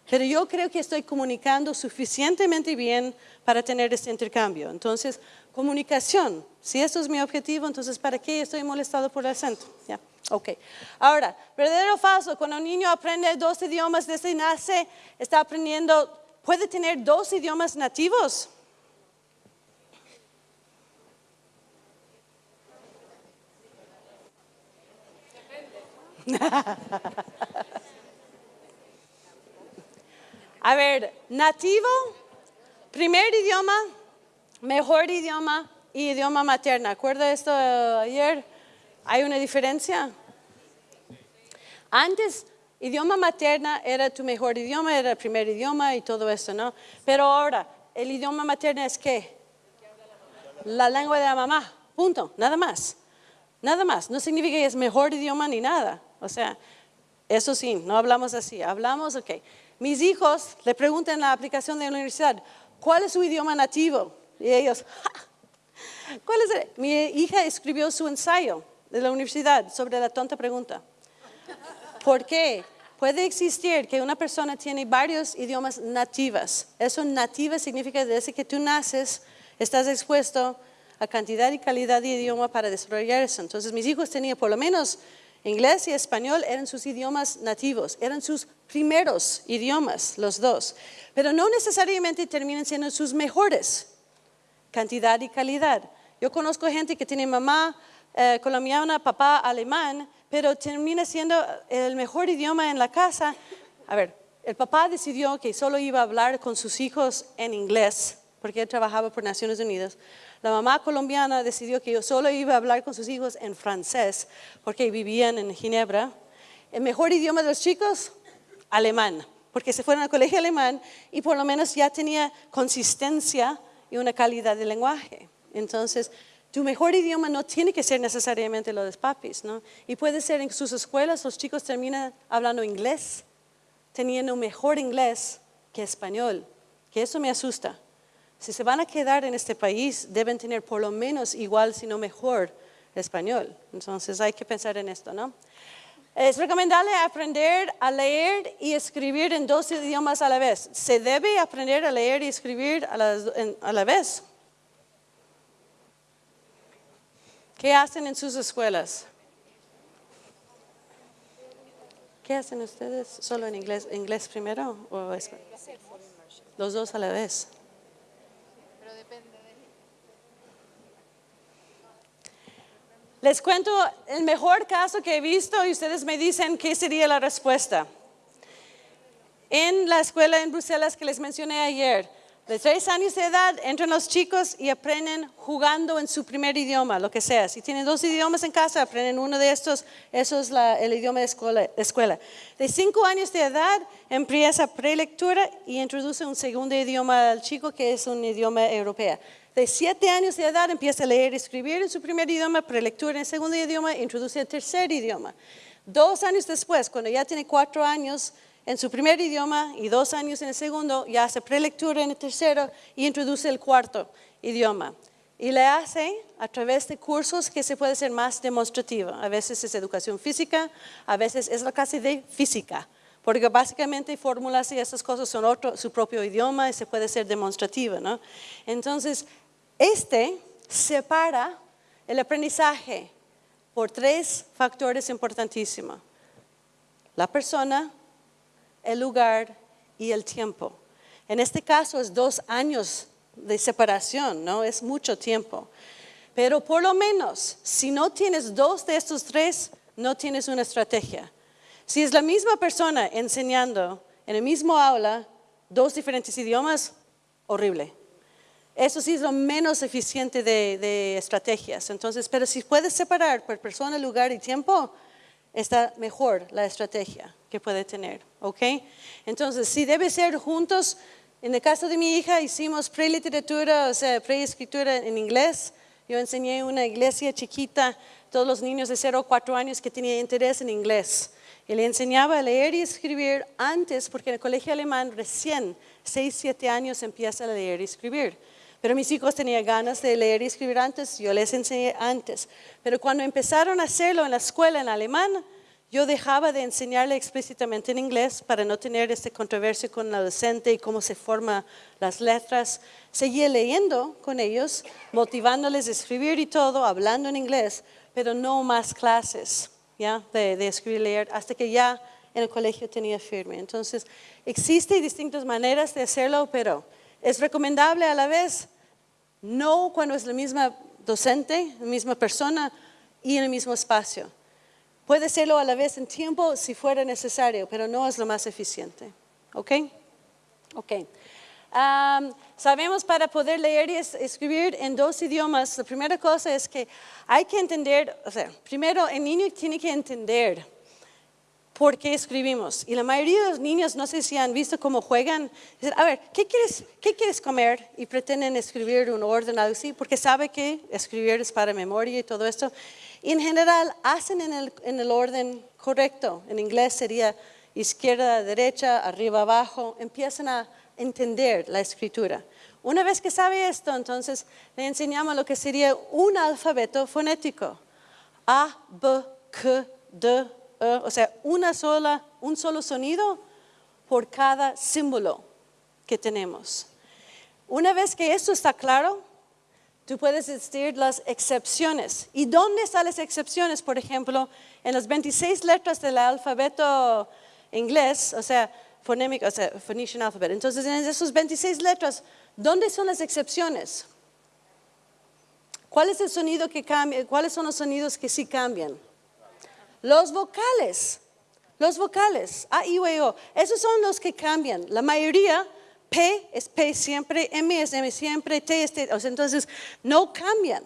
Pero yo creo que estoy comunicando suficientemente bien para tener este intercambio. Entonces, comunicación. Si esto es mi objetivo, entonces ¿para qué estoy molestado por el acento? ¿Ya? Ok. Ahora, verdadero o falso, cuando un niño aprende dos idiomas desde nace, está aprendiendo, puede tener dos idiomas nativos. [LAUGHS] A ver, nativo, primer idioma, mejor idioma y idioma materna. ¿Acuerda esto ayer? ¿Hay una diferencia? Antes, idioma materna era tu mejor idioma, era el primer idioma y todo eso, ¿no? Pero ahora, el idioma materna es qué? La lengua de la mamá, punto, nada más. Nada más, no significa que es mejor idioma ni nada. O sea, eso sí, no hablamos así, hablamos, ok. Mis hijos le preguntan en la aplicación de la universidad, ¿cuál es su idioma nativo? Y ellos, [LAUGHS] ¿cuál es? Mi hija escribió su ensayo de la universidad sobre la tonta pregunta. ¿Por qué? Puede existir que una persona tiene varios idiomas nativas. Eso nativa significa desde que tú naces, estás expuesto a cantidad y calidad de idioma para desarrollar. Entonces mis hijos tenían por lo menos inglés y español, eran sus idiomas nativos, eran sus primeros idiomas, los dos. Pero no necesariamente terminan siendo sus mejores, cantidad y calidad. Yo conozco gente que tiene mamá eh, colombiana, papá alemán, pero termina siendo el mejor idioma en la casa. A ver, el papá decidió que solo iba a hablar con sus hijos en inglés, porque él trabajaba por Naciones Unidas. La mamá colombiana decidió que yo solo iba a hablar con sus hijos en francés, porque vivían en Ginebra. El mejor idioma de los chicos, alemán, porque se fueron al colegio alemán y por lo menos ya tenía consistencia y una calidad de lenguaje. Entonces, tu mejor idioma no tiene que ser necesariamente lo de papis, ¿no? Y puede ser en sus escuelas los chicos terminan hablando inglés, teniendo mejor inglés que español, que eso me asusta. Si se van a quedar en este país, deben tener por lo menos igual, si no mejor, español. Entonces hay que pensar en esto, ¿no? Es recomendable aprender a leer y escribir en dos idiomas a la vez. Se debe aprender a leer y escribir a la vez. ¿Qué hacen en sus escuelas? ¿Qué hacen ustedes? ¿Solo en inglés, inglés primero o español? Los dos a la vez. Les cuento el mejor caso que he visto y ustedes me dicen qué sería la respuesta. En la escuela en Bruselas que les mencioné ayer, de tres años de edad entran los chicos y aprenden jugando en su primer idioma, lo que sea. Si tienen dos idiomas en casa, aprenden uno de estos, eso es el idioma de escuela. De cinco años de edad empieza prelectura y introduce un segundo idioma al chico que es un idioma europeo. De siete años de edad empieza a leer y escribir en su primer idioma, prelectura en segundo idioma, introduce el tercer idioma. Dos años después, cuando ya tiene cuatro años, en su primer idioma y dos años en el segundo, ya hace prelectura en el tercero y introduce el cuarto idioma. Y le hace a través de cursos que se puede ser más demostrativo. A veces es educación física, a veces es la clase de física, porque básicamente fórmulas y esas cosas son otro, su propio idioma y se puede ser demostrativo. ¿no? Entonces, Este separa el aprendizaje por tres factores importantísimos. La persona, el lugar y el tiempo. En este caso es dos años de separación, ¿no? Es mucho tiempo. Pero por lo menos, si no tienes dos de estos tres, no tienes una estrategia. Si es la misma persona enseñando en el mismo aula dos diferentes idiomas, horrible. Eso sí es lo menos eficiente de, de estrategias. Entonces, pero si puedes separar por persona, lugar y tiempo, está mejor la estrategia que puede tener, ¿ok? Entonces, si debe ser juntos, en el caso de mi hija hicimos preliteratura, o sea, preescritura en inglés. Yo enseñé en una iglesia chiquita, todos los niños de 0 a 4 años que tenían interés en inglés. Y le enseñaba a leer y escribir antes, porque en el colegio alemán recién 6, 7 años empieza a leer y escribir. Pero mis hijos tenían ganas de leer y escribir antes, yo les enseñé antes. Pero cuando empezaron a hacerlo en la escuela en alemán, yo dejaba de enseñarle explícitamente en inglés para no tener esta controversia con la docente y cómo se forman las letras. Seguía leyendo con ellos, motivándoles a escribir y todo, hablando en inglés, pero no más clases. ¿ya? De, escribir y leer, hasta que ya en el colegio tenía firme. Entonces, existen distintas maneras de hacerlo, pero es recomendable a la vez, no cuando es la misma docente, la misma persona y en el mismo espacio. Puede serlo a la vez en tiempo si fuera necesario, pero no es lo más eficiente. ¿Ok? Ok. sabemos para poder leer y escribir en dos idiomas, la primera cosa es que hay que entender, o sea, primero el niño tiene que entender por qué escribimos. Y la mayoría de los niños, no sé si han visto cómo juegan, dicen, a ver, ¿qué quieres, qué quieres comer? Y pretenden escribir un orden así, porque sabe que escribir es para memoria y todo esto. Y en general hacen en el, en el orden correcto. En inglés sería izquierda, derecha, arriba, abajo. Empiezan a entender la escritura. Una vez que sabe esto, entonces le enseñamos lo que sería un alfabeto fonético. A, B, K, D, o sea, una sola, un solo sonido por cada símbolo que tenemos. Una vez que esto está claro, tú puedes decir las excepciones. ¿Y dónde están las excepciones? Por ejemplo, en las 26 letras del alfabeto inglés, o sea, fonémico, o sea, Phoenician alphabet. Entonces, en esas 26 letras, ¿dónde son las excepciones? ¿Cuál es el sonido que cambia? ¿Cuáles son los sonidos que sí cambian? Los vocales, los vocales, A, I, U, O, esos son los que cambian. La mayoría, P es P siempre, M es M siempre, T es T, entonces no cambian.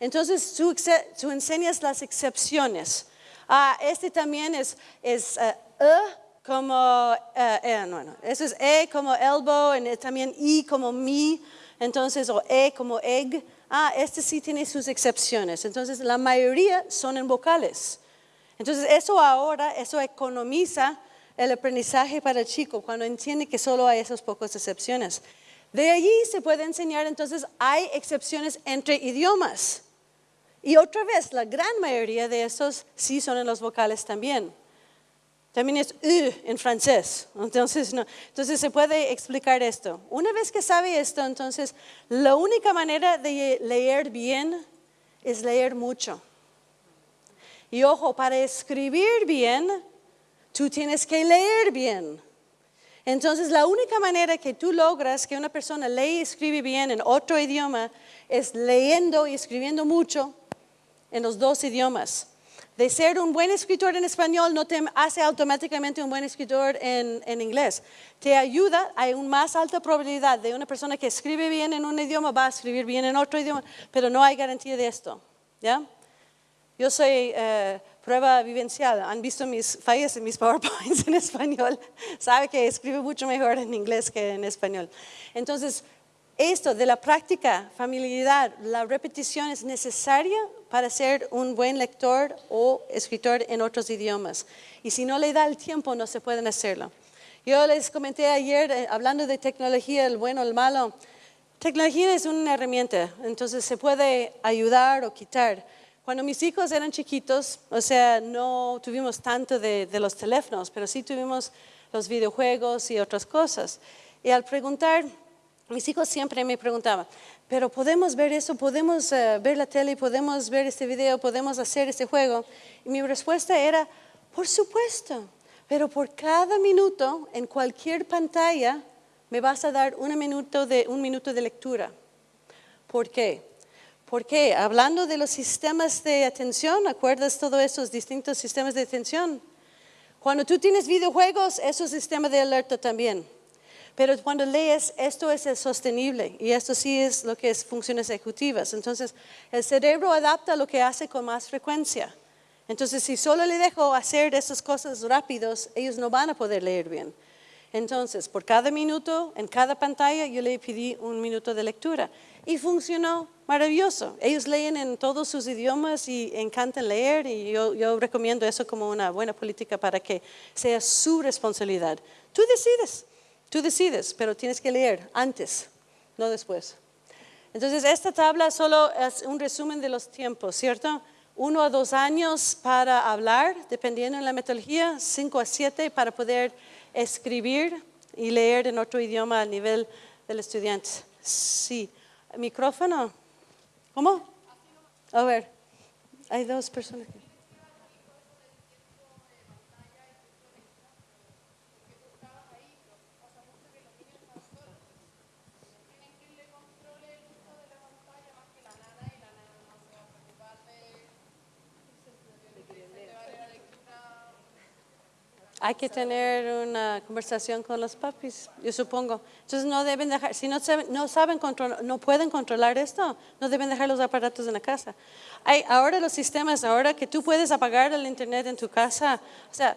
Entonces tú, enseñas las excepciones. Ah, este también es, es eh, E como, e, no, no, eso es E como elbow, y también I como mi, entonces, o E como egg. Ah, este sí tiene sus excepciones. Entonces, la mayoría son en vocales. Entonces, eso ahora, eso economiza el aprendizaje para el chico cuando entiende que solo hay esas pocas excepciones. De allí se puede enseñar, entonces, hay excepciones entre idiomas. Y otra vez, la gran mayoría de esos sí son en los vocales también. También es U en francés. Entonces, entonces se puede explicar esto. Una vez que sabe esto, entonces la única manera de leer bien es leer mucho. Y ojo, para escribir bien, tú tienes que leer bien. Entonces, la única manera que tú logras que una persona lee y escribe bien en otro idioma es leyendo y escribiendo mucho en los dos idiomas. De ser un buen escritor en español no te hace automáticamente un buen escritor en, inglés. Te ayuda, hay una más alta probabilidad de una persona que escribe bien en un idioma va a escribir bien en otro idioma, pero no hay garantía de esto. ¿Ya? Yo soy eh, prueba vivencial. Han visto mis fallas en mis [LAUGHS] PowerPoints en español. Sabe que escribo mucho mejor en inglés que en español. Entonces, esto de la práctica, familiaridad, la repetición es necesaria para ser un buen lector o escritor en otros idiomas. Y si no le da el tiempo, no se pueden hacerlo. Yo les comenté ayer, eh, hablando de tecnología, el bueno, el malo. Tecnología es una herramienta, entonces se puede ayudar o quitar. Cuando mis hijos eran chiquitos, o sea, no tuvimos tanto de, los teléfonos, pero sí tuvimos los videojuegos y otras cosas. Y al preguntar, Mis hijos siempre me preguntaban, pero podemos ver eso, podemos eh, ver la tele, podemos ver este video, podemos hacer este juego. Y mi respuesta era, por supuesto, pero por cada minuto en cualquier pantalla me vas a dar un minuto de, un minuto de lectura. ¿Por qué? Porque hablando de los sistemas de atención, ¿acuerdas todos esos distintos sistemas de atención? Cuando tú tienes videojuegos, es un sistema de alerta también. Pero cuando lees, esto es el sostenible y esto sí es lo que es funciones ejecutivas. Entonces, el cerebro adapta lo que hace con más frecuencia. Entonces, si solo le dejo hacer esas cosas rápidos, ellos no van a poder leer bien. Entonces, por cada minuto, en cada pantalla, yo le pedí un minuto de lectura. Y funcionó maravilloso. Ellos leen en todos sus idiomas y encantan leer y yo, yo recomiendo eso como una buena política para que sea su responsabilidad. Tú decides. Tú decides, pero tienes que leer antes, no después. Entonces, esta tabla solo es un resumen de los tiempos, ¿cierto? Uno a dos años para hablar, dependiendo de la metodología, cinco a siete para poder escribir y leer en otro idioma a nivel del estudiante. Sí. ¿Micrófono? ¿Cómo? A ver, hay dos personas. Hay que tener una conversación con los papis, yo supongo. Entonces no deben dejar, si no, saben, no saben no pueden controlar esto, no deben dejar los aparatos en la casa. Ahora los sistemas, ahora que tú puedes apagar el internet en tu casa, o sea,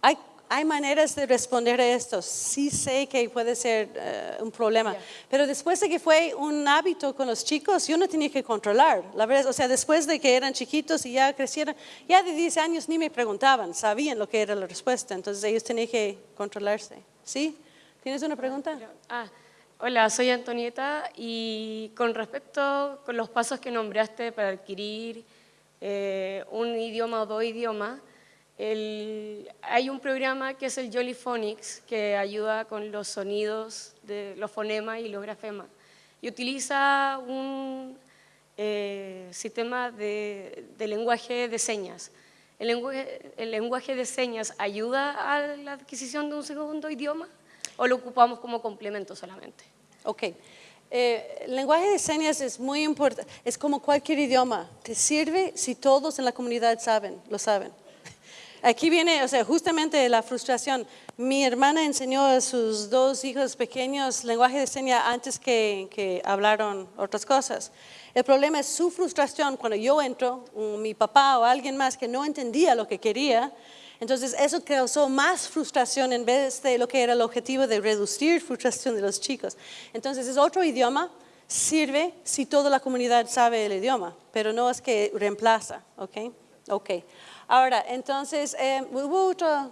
hay hay maneras de responder a esto. Sí sé que puede ser eh, un problema, pero después de que fue un hábito con los chicos, yo no tenía que controlar. La verdad, o sea, después de que eran chiquitos y ya crecieron, ya de 10 años ni me preguntaban, sabían lo que era la respuesta, entonces ellos tenían que controlarse. ¿Sí? ¿Tienes una pregunta? Ah, hola, soy Antonieta y con respecto a los pasos que nombraste para adquirir eh, un idioma o dos idiomas, hay un programa que es el Jollyphonics que ayuda con los sonidos de los fonemas y los grafemas y utiliza un eh, sistema de, lenguaje de señas. El lenguaje, ¿El lenguaje de señas ayuda a la adquisición de un segundo idioma o lo ocupamos como complemento solamente? Ok. Eh, el lenguaje de señas es muy importante, es como cualquier idioma, te sirve si todos en la comunidad saben, lo saben. Aquí viene, o sea, justamente la frustración. Mi hermana enseñó a sus dos hijos pequeños lenguaje de señas antes que, que hablaron otras cosas. El problema es su frustración cuando yo entro, mi papá o alguien más que no entendía lo que quería. Entonces eso causó más frustración en vez de lo que era el objetivo de reducir frustración de los chicos. Entonces es otro idioma, sirve si toda la comunidad sabe el idioma, pero no es que reemplaza, ¿ok? Ok. Ahora, entonces, eh, ¿hubo otra,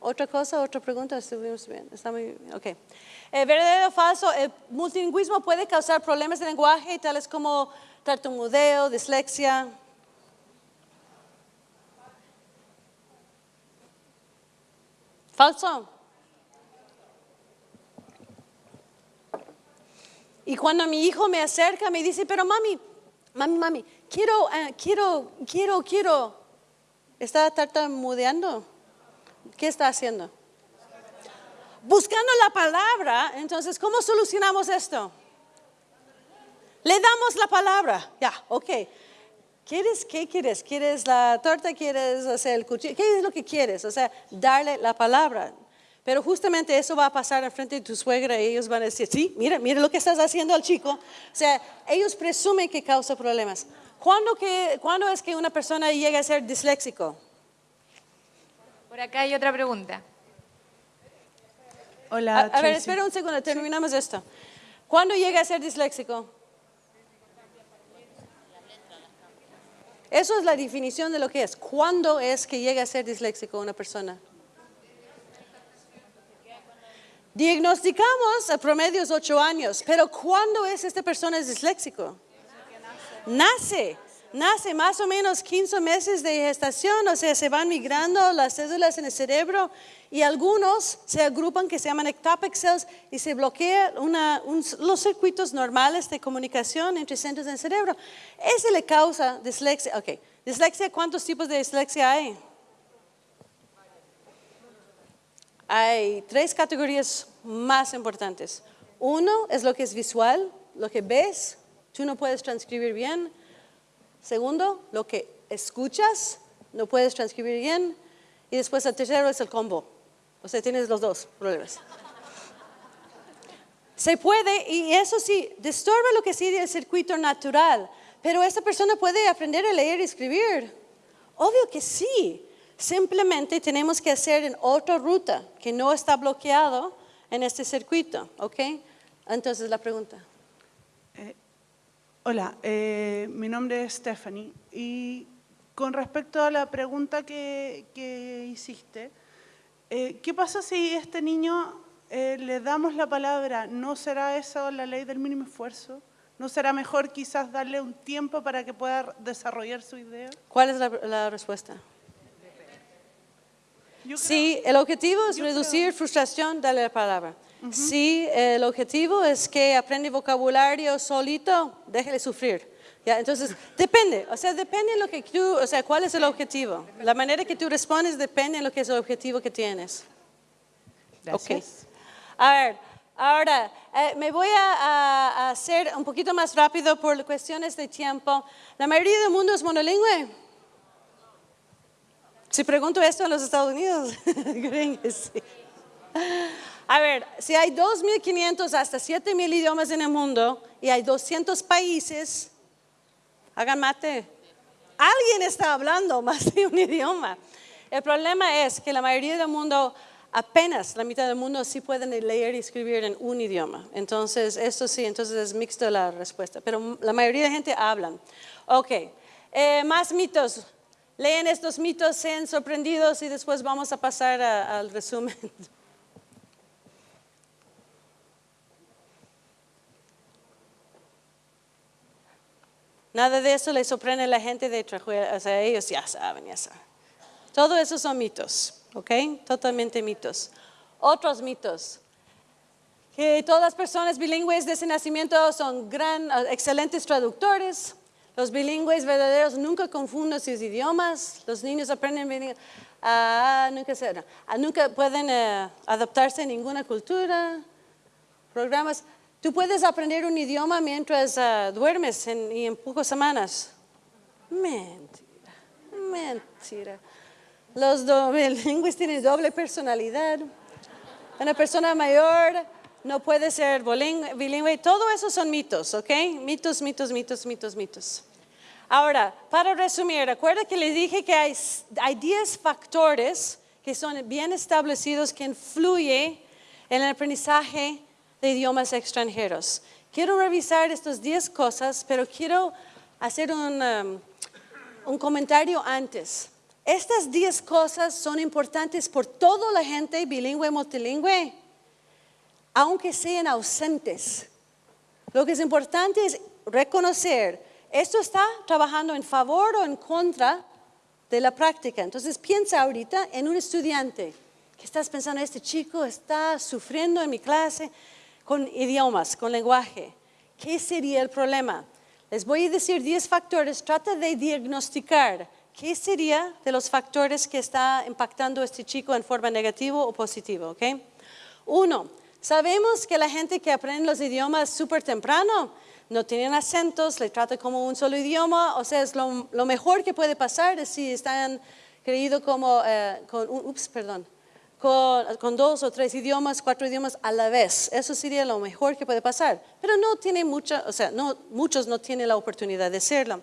otra cosa, otra pregunta? Estuvimos bien, está muy bien, ok. Eh, ¿Verdadero o falso? El multilingüismo puede causar problemas de lenguaje, tales como tartamudeo, dislexia. ¿Falso? Y cuando mi hijo me acerca, me dice, pero mami, mami, mami, quiero, eh, quiero, quiero, quiero. ¿Está tartamudeando? ¿Qué está haciendo? Buscando la palabra. Entonces, ¿cómo solucionamos esto? Le damos la palabra. Ya, ok. ¿Quieres, qué quieres? ¿Quieres la torta? ¿Quieres hacer el cuchillo? ¿Qué es lo que quieres? O sea, darle la palabra. Pero justamente eso va a pasar al frente de tu suegra y ellos van a decir, sí, mira, mira lo que estás haciendo al chico. O sea, ellos presumen que causa problemas. ¿Cuándo, que, ¿Cuándo es que una persona llega a ser disléxico? Por acá hay otra pregunta. Hola. A, a ver, espera un segundo, terminamos esto. ¿Cuándo llega a ser disléxico? Eso es la definición de lo que es. ¿Cuándo es que llega a ser disléxico una persona? Diagnosticamos a promedios ocho años, pero ¿cuándo es esta persona disléxico? Nace. nace más o menos 15 meses de gestación, o sea, se van migrando las células en el cerebro y algunos se agrupan que se llaman ectopic cells y se bloquean los circuitos normales de comunicación entre centros del cerebro. Eso le causa dislexia. Ok, dislexia, ¿cuántos tipos de dislexia hay? Hay tres categorías más importantes. Uno es lo que es visual, lo que ves, tú no puedes transcribir bien. Segundo, lo que escuchas, no puedes transcribir bien. Y después el tercero es el combo. O sea, tienes los dos problemas. Se puede, y eso sí, disturba lo que sigue el circuito natural, pero esa persona puede aprender a leer y escribir. Obvio que sí. Simplemente tenemos que hacer en otra ruta que no está bloqueado en este circuito, ¿ok? Entonces la pregunta. Hola, eh, mi nombre es Stephanie y con respecto a la pregunta que, que hiciste, eh, ¿qué pasa si este niño eh, le damos la palabra? ¿No será eso la ley del mínimo esfuerzo? ¿No será mejor quizás darle un tiempo para que pueda desarrollar su idea? ¿Cuál es la, la respuesta? Si el objetivo es reducir frustración, dale la palabra. Si el objetivo es que aprende vocabulario solito, déjele sufrir. ¿ya? Entonces, depende, o sea, depende de lo que tú, o sea, cuál es el objetivo. La manera que tú respondes depende de lo que es el objetivo que tienes. Ok. A ver, ahora, eh, me voy a, a- a hacer un poquito más rápido por cuestiones de tiempo. La mayoría del mundo es monolingüe. Si pregunto esto en los Estados Unidos, [LAUGHS] creen que sí. A ver, si hay 2.500 hasta 7.000 idiomas en el mundo y hay 200 países, hagan mate. Alguien está hablando [LAUGHS] más de un idioma. El problema es que la mayoría del mundo, apenas la mitad del mundo, sí pueden leer y escribir en un idioma. Entonces, esto sí, entonces es mixto la respuesta. Pero la mayoría de gente hablan. Ok, eh, más mitos. Leen estos mitos, sean sorprendidos y después vamos a pasar a- al resumen. [LAUGHS] Nada de eso le sorprende a la gente de Trajuela, o sea, ellos ya saben, ya saben. Todo eso son mitos, ¿ok? Totalmente mitos. Otros mitos. Que todas las personas bilingües de ese nacimiento son gran, excelentes traductores. Los bilingües verdaderos nunca confunden sus idiomas. Los niños aprenden bilingüe. Ah, nunca, ah, nunca pueden eh, adaptarse a ninguna cultura. Programas. Tú puedes aprender un idioma mientras ah, duermes en- y en pocas semanas. Mentira, mentira. Los [LAUGHS] bilingües tienen doble personalidad. Una persona mayor no puede ser bilingüe. Todo eso son mitos, ¿ok? Mitos, mitos, mitos, mitos, mitos. Ahora, para resumir, recuerda que le dije que hay, hay 10 factores que son bien establecidos que influyen en el aprendizaje de idiomas extranjeros. Quiero revisar estas 10 cosas, pero quiero hacer un, um, un comentario antes. Estas 10 cosas son importantes por toda la gente bilingüe, multilingüe, aunque sean ausentes. Lo que es importante es reconocer, esto está trabajando en favor o en contra de la práctica. Entonces piensa ahorita en un estudiante que estás pensando, este chico está sufriendo en mi clase con idiomas, con lenguaje. ¿Qué sería el problema? Les voy a decir 10 factores, trata de diagnosticar qué sería de los factores que está impactando a este chico en forma negativa o positiva, ¿ok? Uno, sabemos que la gente que aprende los idiomas súper temprano no tienen acentos, le trata como un solo idioma, o sea, es lo, mejor que puede pasar es si están creídos como, eh, con, ups, perdón, con, con dos o tres idiomas, cuatro idiomas a la vez. Eso sería lo mejor que puede pasar. Pero no tiene mucha, o sea, no, muchos no tienen la oportunidad de hacerlo.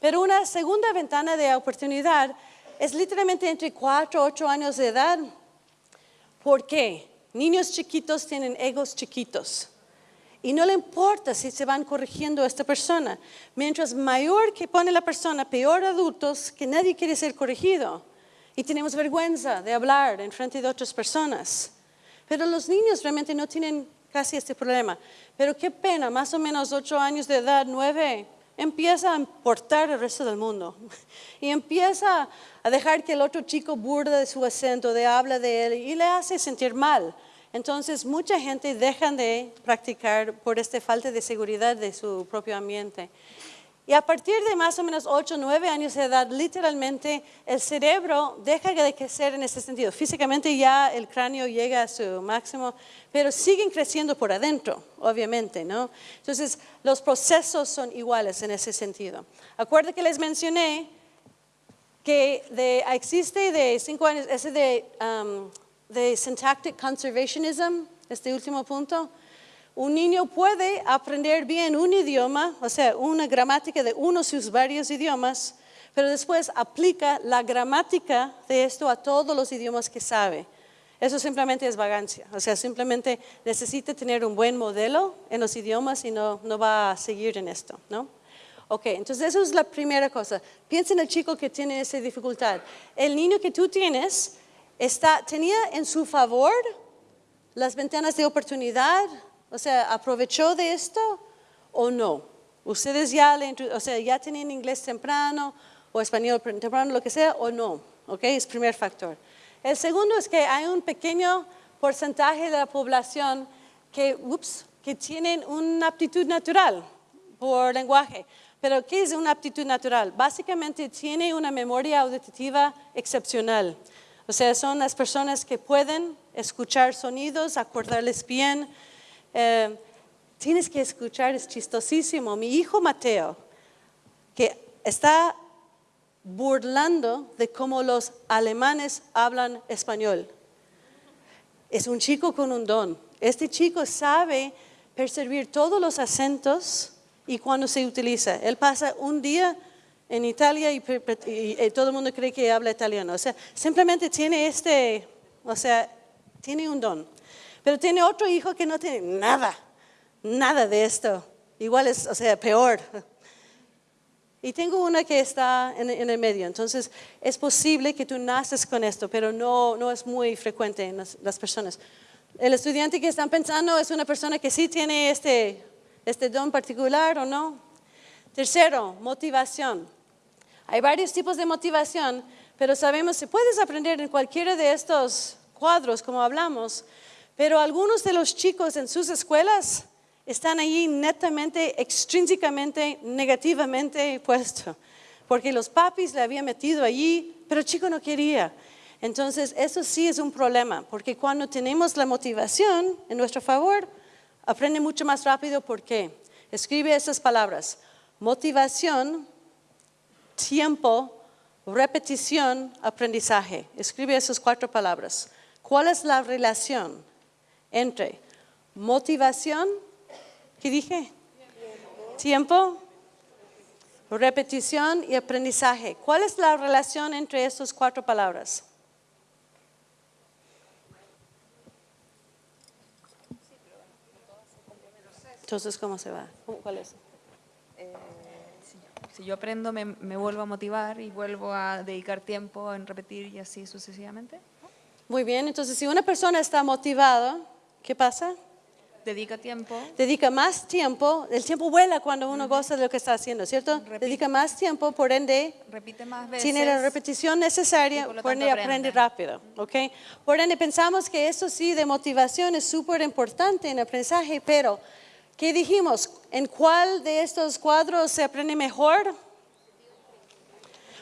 Pero una segunda ventana de oportunidad es literalmente entre cuatro o ocho años de edad. ¿Por qué? Niños chiquitos tienen egos chiquitos. Y no le importa si se van corrigiendo a esta persona. Mientras mayor que pone la persona, peor adultos, que nadie quiere ser corregido. Y tenemos vergüenza de hablar en frente de otras personas. Pero los niños realmente no tienen casi este problema. Pero qué pena, más o menos ocho años de edad, nueve, empieza a importar el resto del mundo [LAUGHS] y empieza a dejar que el otro chico burda de su acento, de habla de él y le hace sentir mal. Entonces, mucha gente deja de practicar por esta falta de seguridad de su propio ambiente. Y a partir de más o menos 8 o 9 años de edad, literalmente el cerebro deja de crecer en ese sentido. Físicamente ya el cráneo llega a su máximo, pero siguen creciendo por adentro, obviamente, ¿no? Entonces, los procesos son iguales en ese sentido. Acuerdo que les mencioné que de, existe de 5 años ese de, um, de syntactic conservationism, este último punto, un niño puede aprender bien un idioma, o sea, una gramática de uno de sus varios idiomas, pero después aplica la gramática de esto a todos los idiomas que sabe. Eso simplemente es vagancia, o sea, simplemente necesita tener un buen modelo en los idiomas y no, no va a seguir en esto, ¿no? Ok, entonces eso es la primera cosa. Piensa en el chico que tiene esa dificultad. El niño que tú tienes está, tenía en su favor las ventanas de oportunidad, o sea, ¿aprovechó de esto o no? Ustedes ya, le, o sea, ya tenían inglés temprano o español temprano, lo que sea, o no. ¿Ok? Es primer factor. El segundo es que hay un pequeño porcentaje de la población que, ups, que tienen una aptitud natural por lenguaje. Pero ¿qué es una aptitud natural? Básicamente tiene una memoria auditiva excepcional. O sea, son las personas que pueden escuchar sonidos, acordarles bien, eh, tienes que escuchar, es chistosísimo. Mi hijo Mateo, que está burlando de cómo los alemanes hablan español. Es un chico con un don. Este chico sabe percibir todos los acentos y cuando se utiliza. Él pasa un día en Italia y, y, todo el mundo cree que habla italiano. O sea, simplemente tiene este, o sea, tiene un don. Pero tiene otro hijo que no tiene nada, nada de esto. Igual es, o sea, peor. Y tengo una que está en, el medio. Entonces, es posible que tú naces con esto, pero no, no es muy frecuente en las, personas. El estudiante que están pensando es una persona que sí tiene este, este don particular o no. Tercero, motivación. Hay varios tipos de motivación, pero sabemos que puedes aprender en cualquiera de estos cuadros, como hablamos, pero algunos de los chicos en sus escuelas están allí netamente, extrínsecamente, negativamente puestos, porque los papis le habían metido allí, pero el chico no quería. Entonces, eso sí es un problema, porque cuando tenemos la motivación en nuestro favor, aprende mucho más rápido. ¿Por qué? Escribe esas palabras. Motivación, tiempo, repetición, aprendizaje. Escribe esas cuatro palabras. ¿Cuál es la relación entre motivación, ¿qué dije? Tiempo, repetición y aprendizaje. ¿Cuál es la relación entre estas cuatro palabras? Entonces, ¿cómo se va? ¿Cuál es? Eh, si yo aprendo, me, me, vuelvo a motivar y vuelvo a dedicar tiempo en repetir y así sucesivamente. Muy bien, entonces si una persona está motivada, ¿Qué pasa? Dedica tiempo. Dedica más tiempo. El tiempo vuela cuando uno goza de lo que está haciendo, ¿cierto? Dedica más tiempo, por ende. Repite más veces. Tiene la repetición necesaria, por, por ende aprende. rápido, ¿ok? Por ende pensamos que eso sí de motivación es súper importante en aprendizaje, pero ¿qué dijimos? ¿En cuál de estos cuadros se aprende mejor?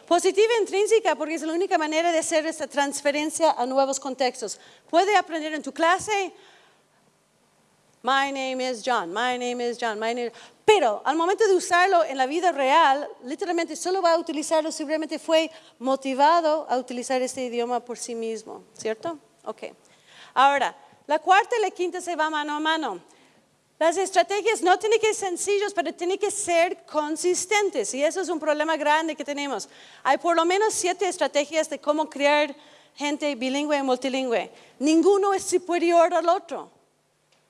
Positiva intrínseca, porque es la única manera de hacer esta transferencia a nuevos contextos. Puede aprender en tu clase, My name is John, my name is John, my name Pero al momento de usarlo en la vida real, literalmente solo va a utilizarlo si realmente fue motivado a utilizar este idioma por sí mismo, ¿cierto? Ok. Ahora, la cuarta y la quinta se va mano a mano. Las estrategias no tienen que ser sencillas, pero tienen que ser consistentes. Y eso es un problema grande que tenemos. Hay por lo menos siete estrategias de cómo crear gente bilingüe y multilingüe. Ninguno es superior al otro.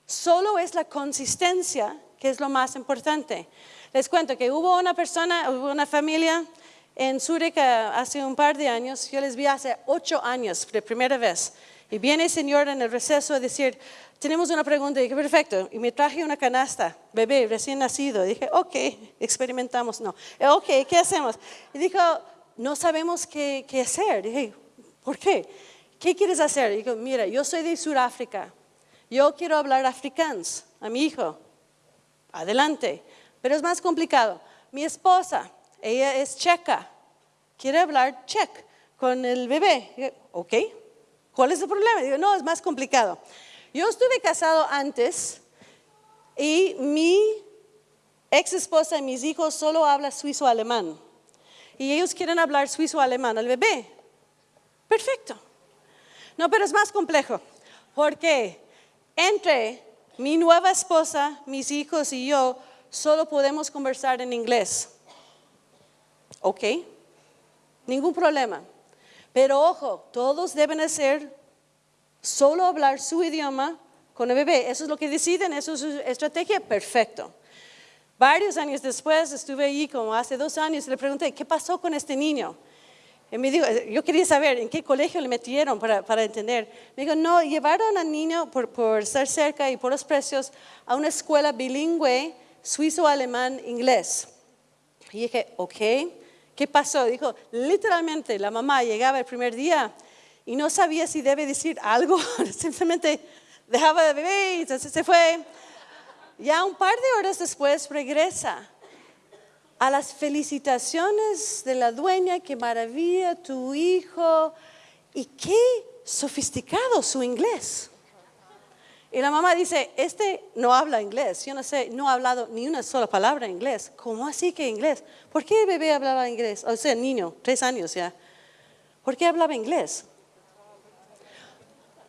Solo es la consistencia que es lo más importante. Les cuento que hubo una persona, hubo una familia en Zurich hace un par de años, yo les vi hace ocho años, de primera vez. Y viene el señor en el receso a decir, tenemos una pregunta. Y dije, perfecto. Y me traje una canasta, bebé, recién nacido. Y dije, ok, experimentamos. No. Ok, ¿qué hacemos? Y dijo, no sabemos qué, hacer. dije, ¿por qué? ¿Qué quieres hacer? Y dijo, mira, yo soy de Sudáfrica. Yo quiero hablar afrikaans a mi hijo. Adelante. Pero es más complicado. Mi esposa, ella es checa. Quiere hablar check con el bebé. Ok. ¿Cuál es el problema? Digo, no, es más complicado. Yo estuve casado antes y mi ex esposa y mis hijos solo hablan suizo-alemán. Y ellos quieren hablar suizo-alemán al bebé. Perfecto. No, pero es más complejo. Porque entre mi nueva esposa, mis hijos y yo solo podemos conversar en inglés. ¿Ok? Ningún problema. Pero ojo, todos deben hacer solo hablar su idioma con el bebé. Eso es lo que deciden, eso es su estrategia, perfecto. Varios años después estuve allí, como hace dos años, y le pregunté, ¿qué pasó con este niño? Y me dijo, yo quería saber en qué colegio le metieron para, para entender. Me dijo, no, llevaron al niño por, por estar cerca y por los precios a una escuela bilingüe, suizo, alemán, inglés. Y dije, ok, ¿qué pasó? Dijo, literalmente la mamá llegaba el primer día y no sabía si debe decir algo, [LAUGHS] simplemente dejaba de beber y entonces se fue. Ya un par de horas después regresa a las felicitaciones de la dueña, qué maravilla tu hijo y qué sofisticado su inglés. Y la mamá dice, este no habla inglés, yo no sé, no ha hablado ni una sola palabra en inglés. ¿Cómo así que inglés? ¿Por qué el bebé hablaba inglés? O sea, niño, tres años ya. ¿Por qué hablaba inglés?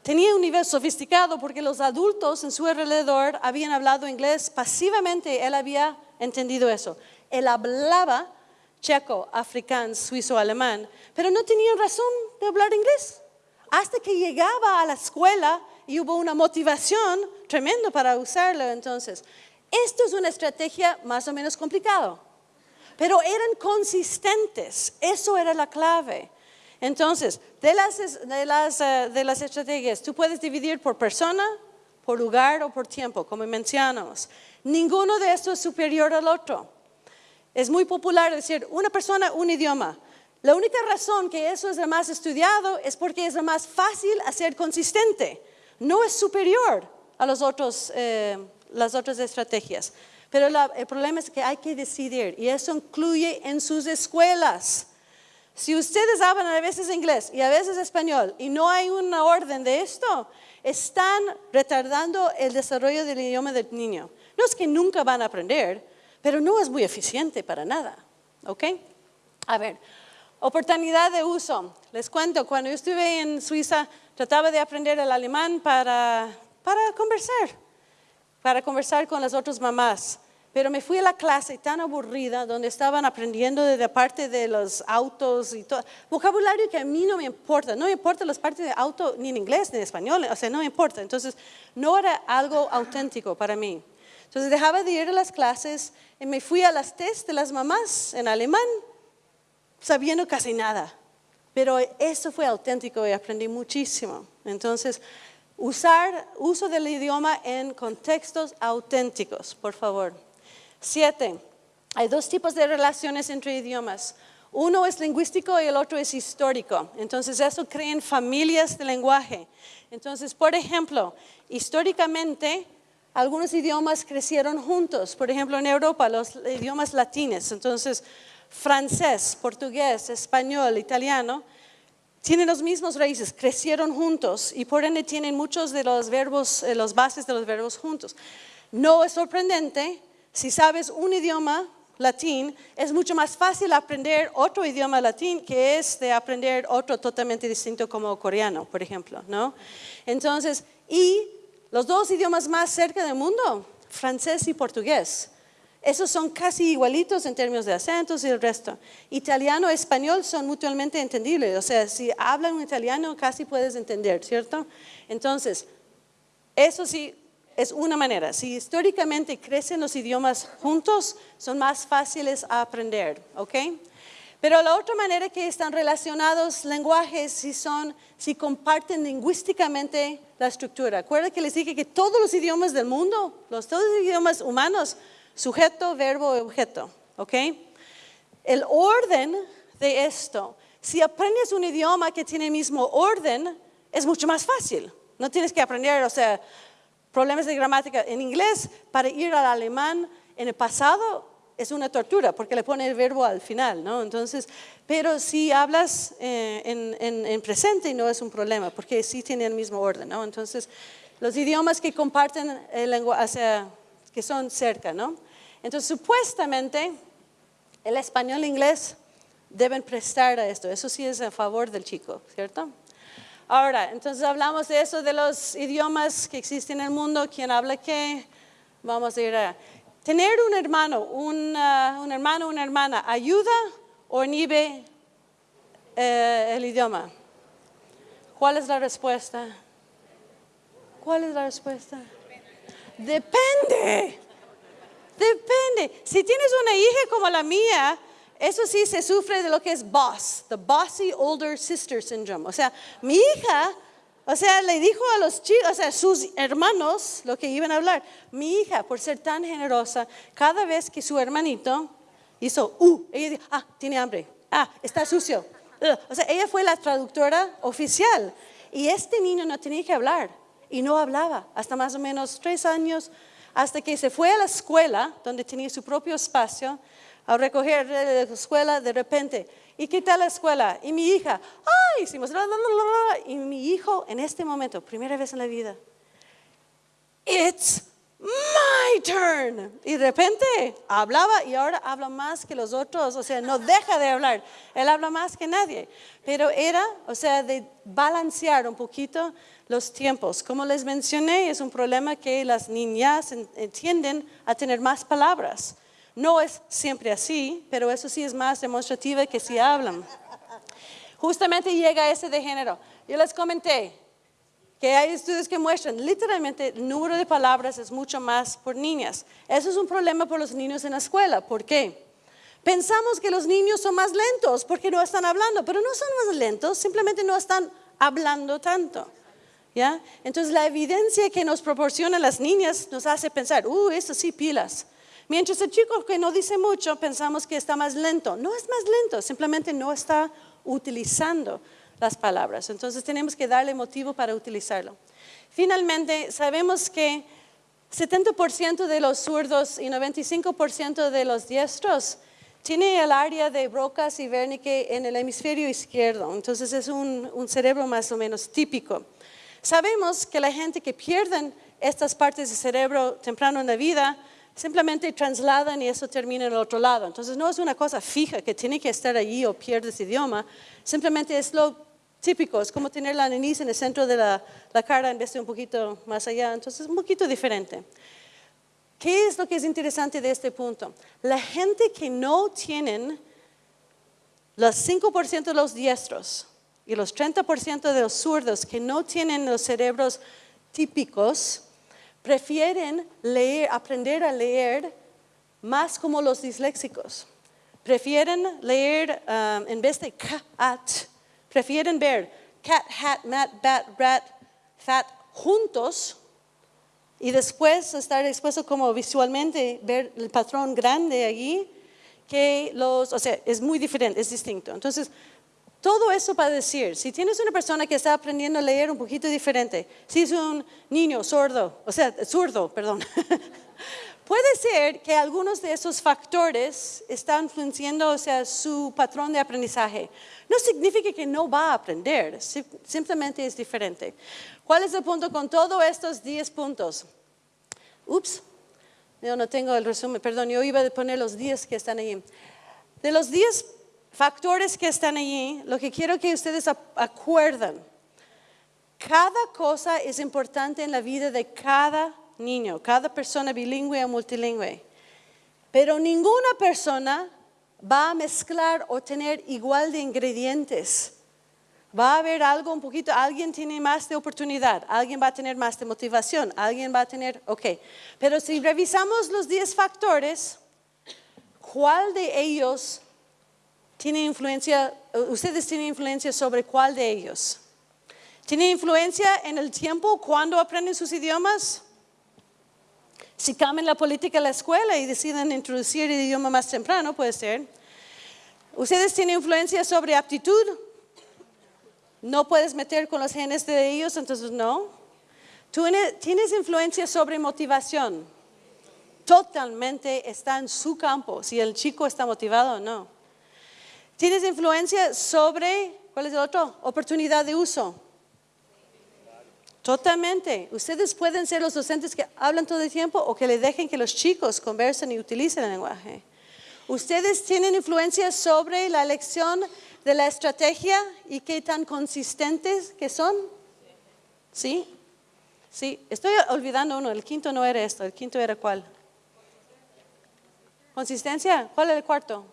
Tenía un nivel sofisticado porque los adultos en su alrededor habían hablado inglés pasivamente, él había entendido eso. Él hablaba checo, africano, suizo, alemán, pero no tenía razón de hablar inglés. Hasta que llegaba a la escuela y hubo una motivación tremenda para usarlo entonces. Esto es una estrategia más o menos complicada, pero eran consistentes, eso era la clave. Entonces, de las, de las, eh, de las estrategias, tú puedes dividir por persona, por lugar o por tiempo, como mencionamos. Ninguno de estos es superior al otro. Es muy popular decir una persona, un idioma. La única razón que eso es lo más estudiado es porque es lo más fácil hacer consistente no es superior a los otros, eh, las otras estrategias. Pero el problema es que hay que decidir y eso incluye en sus escuelas. Si ustedes hablan a veces inglés y a veces español y no hay una orden de esto, están retardando el desarrollo del idioma del niño. No es que nunca van a aprender, pero no es muy eficiente para nada. ¿Ok? A ver, oportunidad de uso. Les cuento, cuando yo estuve en Suiza, trataba de aprender el alemán para, para conversar, para conversar con las otras mamás. Pero me fui a la clase tan aburrida, donde estaban aprendiendo de la parte de los autos y todo. Vocabulario que a mí no me importa. No me importa las partes de auto ni en inglés ni en español. O sea, no me importa. Entonces, no era algo auténtico para mí. Entonces, dejaba de ir a las clases y me fui a las test de las mamás en alemán, sabiendo casi nada. Pero eso fue auténtico y aprendí muchísimo. Entonces, usar uso del idioma en contextos auténticos, por favor. Siete, hay dos tipos de relaciones entre idiomas. Uno es lingüístico y el otro es histórico. Entonces, eso crea familias de lenguaje. Entonces, por ejemplo, históricamente, algunos idiomas crecieron juntos. Por ejemplo, en Europa, los idiomas latinos. Entonces, francés, portugués, español, italiano, tienen los mismos raíces, crecieron juntos y por ende tienen muchos de los verbos, eh, los bases de los verbos juntos. No es sorprendente, si sabes un idioma latín, es mucho más fácil aprender otro idioma latín que es de aprender otro totalmente distinto como coreano, por ejemplo, ¿no? Entonces, y los dos idiomas más cerca del mundo, francés y portugués. Esos son casi igualitos en términos de acentos y el resto. Italiano y español son mutuamente entendibles. O sea, si hablan un italiano casi puedes entender, ¿cierto? Entonces, eso sí es una manera. Si históricamente crecen los idiomas juntos, son más fáciles a aprender, ¿ok? Pero la otra manera que están relacionados lenguajes si son, si comparten lingüísticamente la estructura. Acuerda que les dije que todos los idiomas del mundo, los todos los idiomas humanos, sujeto, verbo, objeto, ¿ok? El orden de esto, si aprendes un idioma que tiene el mismo orden, es mucho más fácil. No tienes que aprender, o sea, problemas de gramática en inglés para ir al alemán en el pasado es una tortura porque le pone el verbo al final, ¿no? Entonces, pero si hablas eh, en, en, en, presente no es un problema porque sí tiene el mismo orden, ¿no? Entonces, los idiomas que comparten el lenguaje, que son cerca, ¿no? Entonces, supuestamente, el español e inglés deben prestar a esto. Eso sí es a favor del chico, ¿cierto? Ahora, entonces hablamos de eso, de los idiomas que existen en el mundo, quién habla qué. Vamos a ir a... Tener un hermano, un, uh, hermano, una hermana, ¿ayuda o inhibe eh, el idioma? ¿Cuál es la respuesta? ¿Cuál es la respuesta? Depende. Depende. Si tienes una hija como la mía, eso sí se sufre de lo que es boss, the bossy older sister syndrome. O sea, mi hija, o sea, le dijo a los chicos, o sea, sus hermanos, lo que iban a hablar. Mi hija, por ser tan generosa, cada vez que su hermanito hizo, uh, ella dijo, ah, tiene hambre, ah, está sucio. O sea, ella fue la traductora oficial. Y este niño no tenía que hablar y no hablaba hasta más o menos tres años, hasta que se fue a la escuela, donde tenía su propio espacio, a recoger de la escuela de repente. ¿Y qué tal la escuela? Y mi hija, ¡ay! Hicimos, la, la, la, y mi hijo en este momento, primera vez en la vida, It's my turn. Y de repente hablaba y ahora habla más que los otros, o sea, no deja de hablar. Él habla más que nadie. Pero era, o sea, de balancear un poquito los tiempos. Como les mencioné, es un problema que las niñas entienden a tener más palabras. No es siempre así, pero eso sí es más demostrativa que si hablan. Justamente llega ese de género. Yo les comenté que hay estudios que muestran literalmente el número de palabras es mucho más por niñas. Eso es un problema por los niños en la escuela. ¿Por qué? Pensamos que los niños son más lentos porque no están hablando, pero no son más lentos, simplemente no están hablando tanto. ¿Ya? Entonces la evidencia que nos proporcionan las niñas nos hace pensar, uh, eso sí, pilas. Mientras el chico que no dice mucho pensamos que está más lento. No es más lento, simplemente no está utilizando las palabras. Entonces tenemos que darle motivo para utilizarlo. Finalmente, sabemos que 70% de los zurdos y 95% de los diestros tiene el área de Broca's y Wernicke en el hemisferio izquierdo. Entonces es un, cerebro más o menos típico. Sabemos que la gente que pierden estas partes del cerebro temprano en la vida simplemente trasladan y eso termina en el otro lado. Entonces no es una cosa fija que tiene que estar allí o pierdes idioma, simplemente es lo típico, es como tener la nariz en el centro de la, cara en vez de un poquito más allá, entonces es un poquito diferente. ¿Qué es lo que es interesante de este punto? La gente que no tienen los 5% de los diestros y los 30% de los zurdos que no tienen los cerebros típicos, prefieren leer, aprender a leer más como los disléxicos. Prefieren leer um, en vez de cat, prefieren ver cat, hat, mat, bat, rat, fat juntos y después estar expuesto como visualmente ver el patrón grande allí que los, o sea, es muy diferente, es distinto. Entonces, todo eso para decir, si tienes una persona que está aprendiendo a leer un poquito diferente, si es un niño sordo, o sea, zurdo, perdón, [LAUGHS] puede ser que algunos de esos factores están influenciando o sea, su patrón de aprendizaje. No significa que no va a aprender, simplemente es diferente. ¿Cuál es el punto con todos estos 10 puntos? Ups, yo no tengo el resumen, perdón, yo iba a poner los 10 que están ahí. De los 10 factores que están allí, lo que quiero que ustedes acuerden, cada cosa es importante en la vida de cada niño, cada persona bilingüe o multilingüe, pero ninguna persona va a mezclar o tener igual de ingredientes. Va a haber algo un poquito, alguien tiene más de oportunidad, alguien va a tener más de motivación, alguien va a tener, ok. Pero si revisamos los 10 factores, ¿cuál de ellos influencia, ustedes tienen influencia sobre cuál de ellos. ¿Tienen influencia en el tiempo cuando aprenden sus idiomas? Si cambian la política de la escuela y deciden introducir el idioma más temprano, puede ser. ¿Ustedes tienen influencia sobre aptitud? No puedes meter con los genes de ellos, entonces no. ¿Tú tienes influencia sobre motivación? Totalmente está en su campo, si el chico está motivado o no. ¿Tienes influencia sobre, cuál es el otro? Oportunidad de uso. Totalmente. Ustedes pueden ser los docentes que hablan todo el tiempo o que le dejen que los chicos conversen y utilicen el lenguaje. Ustedes tienen influencia sobre la elección de la estrategia y qué tan consistentes que son. ¿Sí? Sí, estoy olvidando uno, el quinto no era esto, el quinto era cuál. Consistencia, ¿cuál es el cuarto?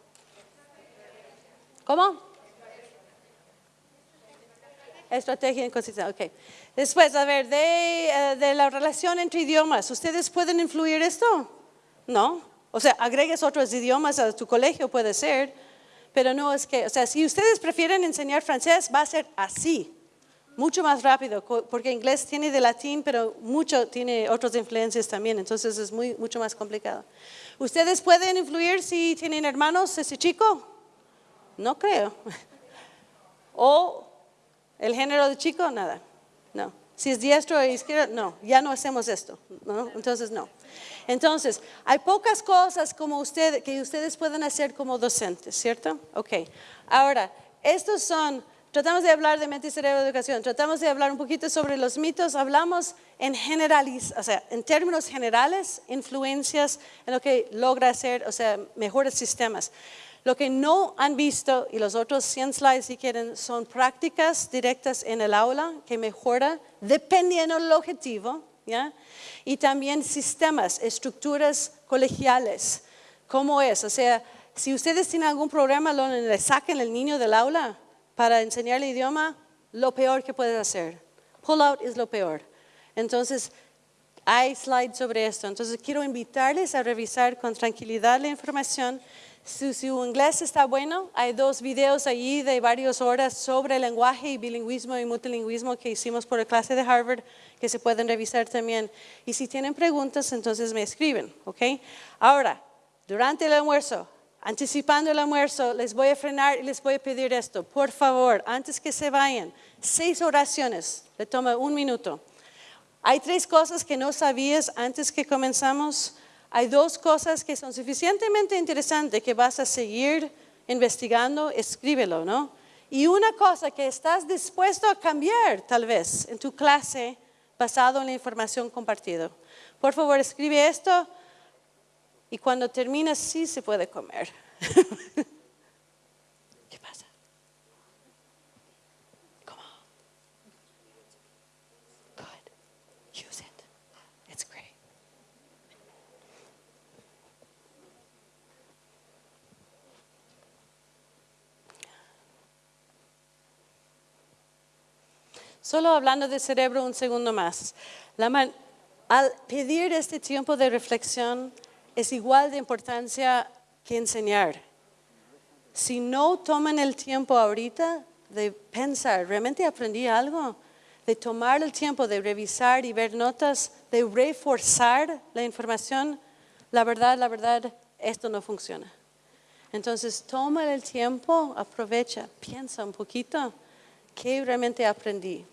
¿Cómo? Estrategia y consistencia, ok. Después, a ver, de, eh, de, la relación entre idiomas, ¿ustedes pueden influir esto? No. O sea, agregues otros idiomas a tu colegio, puede ser, pero no es que, o sea, si ustedes prefieren enseñar francés, va a ser así, mucho más rápido, porque inglés tiene de latín, pero mucho tiene otras influencias también, entonces es muy, mucho más complicado. ¿Ustedes pueden influir si tienen hermanos ese chico? No creo. [LAUGHS] ¿O el género de chico? Nada. No. Si es diestro o izquierdo, no, ya no hacemos esto. ¿no? Entonces, no. Entonces, hay pocas cosas como usted, que ustedes pueden hacer como docentes, ¿cierto? Ok. Ahora, estos son, tratamos de hablar de mente y cerebro de educación, tratamos de hablar un poquito sobre los mitos, hablamos en generaliz, o sea, en términos generales, influencias en lo que logra hacer, o sea, mejores sistemas. Lo que no han visto, y los otros 100 slides si quieren, son prácticas directas en el aula que mejora dependiendo del objetivo, ¿ya? Y también sistemas, estructuras colegiales. ¿Cómo es? O sea, si ustedes tienen algún problema donde le saquen el niño del aula para enseñar el idioma, lo peor que puedes hacer. Pull out es lo peor. Entonces, hay slides sobre esto. Entonces, quiero invitarles a revisar con tranquilidad la información si su inglés está bueno, hay dos videos allí de varias horas sobre lenguaje y bilingüismo y multilingüismo que hicimos por la clase de Harvard que se pueden revisar también. Y si tienen preguntas, entonces me escriben, ¿ok? Ahora, durante el almuerzo, anticipando el almuerzo, les voy a frenar y les voy a pedir esto. Por favor, antes que se vayan, seis oraciones, le toma un minuto. Hay tres cosas que no sabías antes que comenzamos hay dos cosas que son suficientemente interesantes que vas a seguir investigando, escríbelo, ¿no? Y una cosa que estás dispuesto a cambiar tal vez en tu clase basado en la información compartida. Por favor, escribe esto y cuando termines sí se puede comer. [LAUGHS] ¿Qué pasa? ¿Cómo? Good. Use it. It's great. Solo hablando de cerebro un segundo más. al pedir este tiempo de reflexión es igual de importancia que enseñar. Si no toman el tiempo ahorita de pensar, ¿realmente aprendí algo? De tomar el tiempo de revisar y ver notas, de reforzar la información, la verdad, la verdad, esto no funciona. Entonces, toma el tiempo, aprovecha, piensa un poquito, ¿qué realmente aprendí?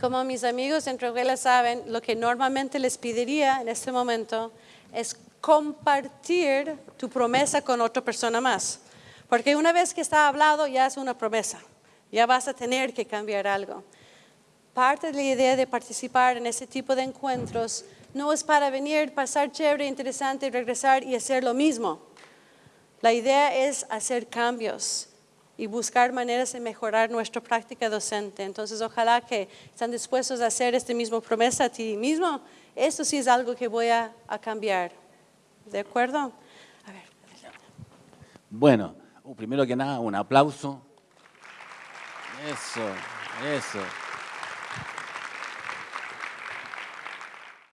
Como mis amigos en Troguela saben, lo que normalmente les pediría en este momento es compartir tu promesa con otra persona más. Porque una vez que está hablado ya es una promesa. Ya vas a tener que cambiar algo. Parte de la idea de participar en ese tipo de encuentros no es para venir, pasar chévere, interesante, regresar y hacer lo mismo. La idea es hacer cambios y buscar maneras de mejorar nuestra práctica docente. Entonces, ojalá que están dispuestos a hacer esta misma promesa a ti mismo. Esto sí es algo que voy a, a cambiar. ¿De acuerdo? Bueno, uh, primero que nada, un aplauso. Eso, eso.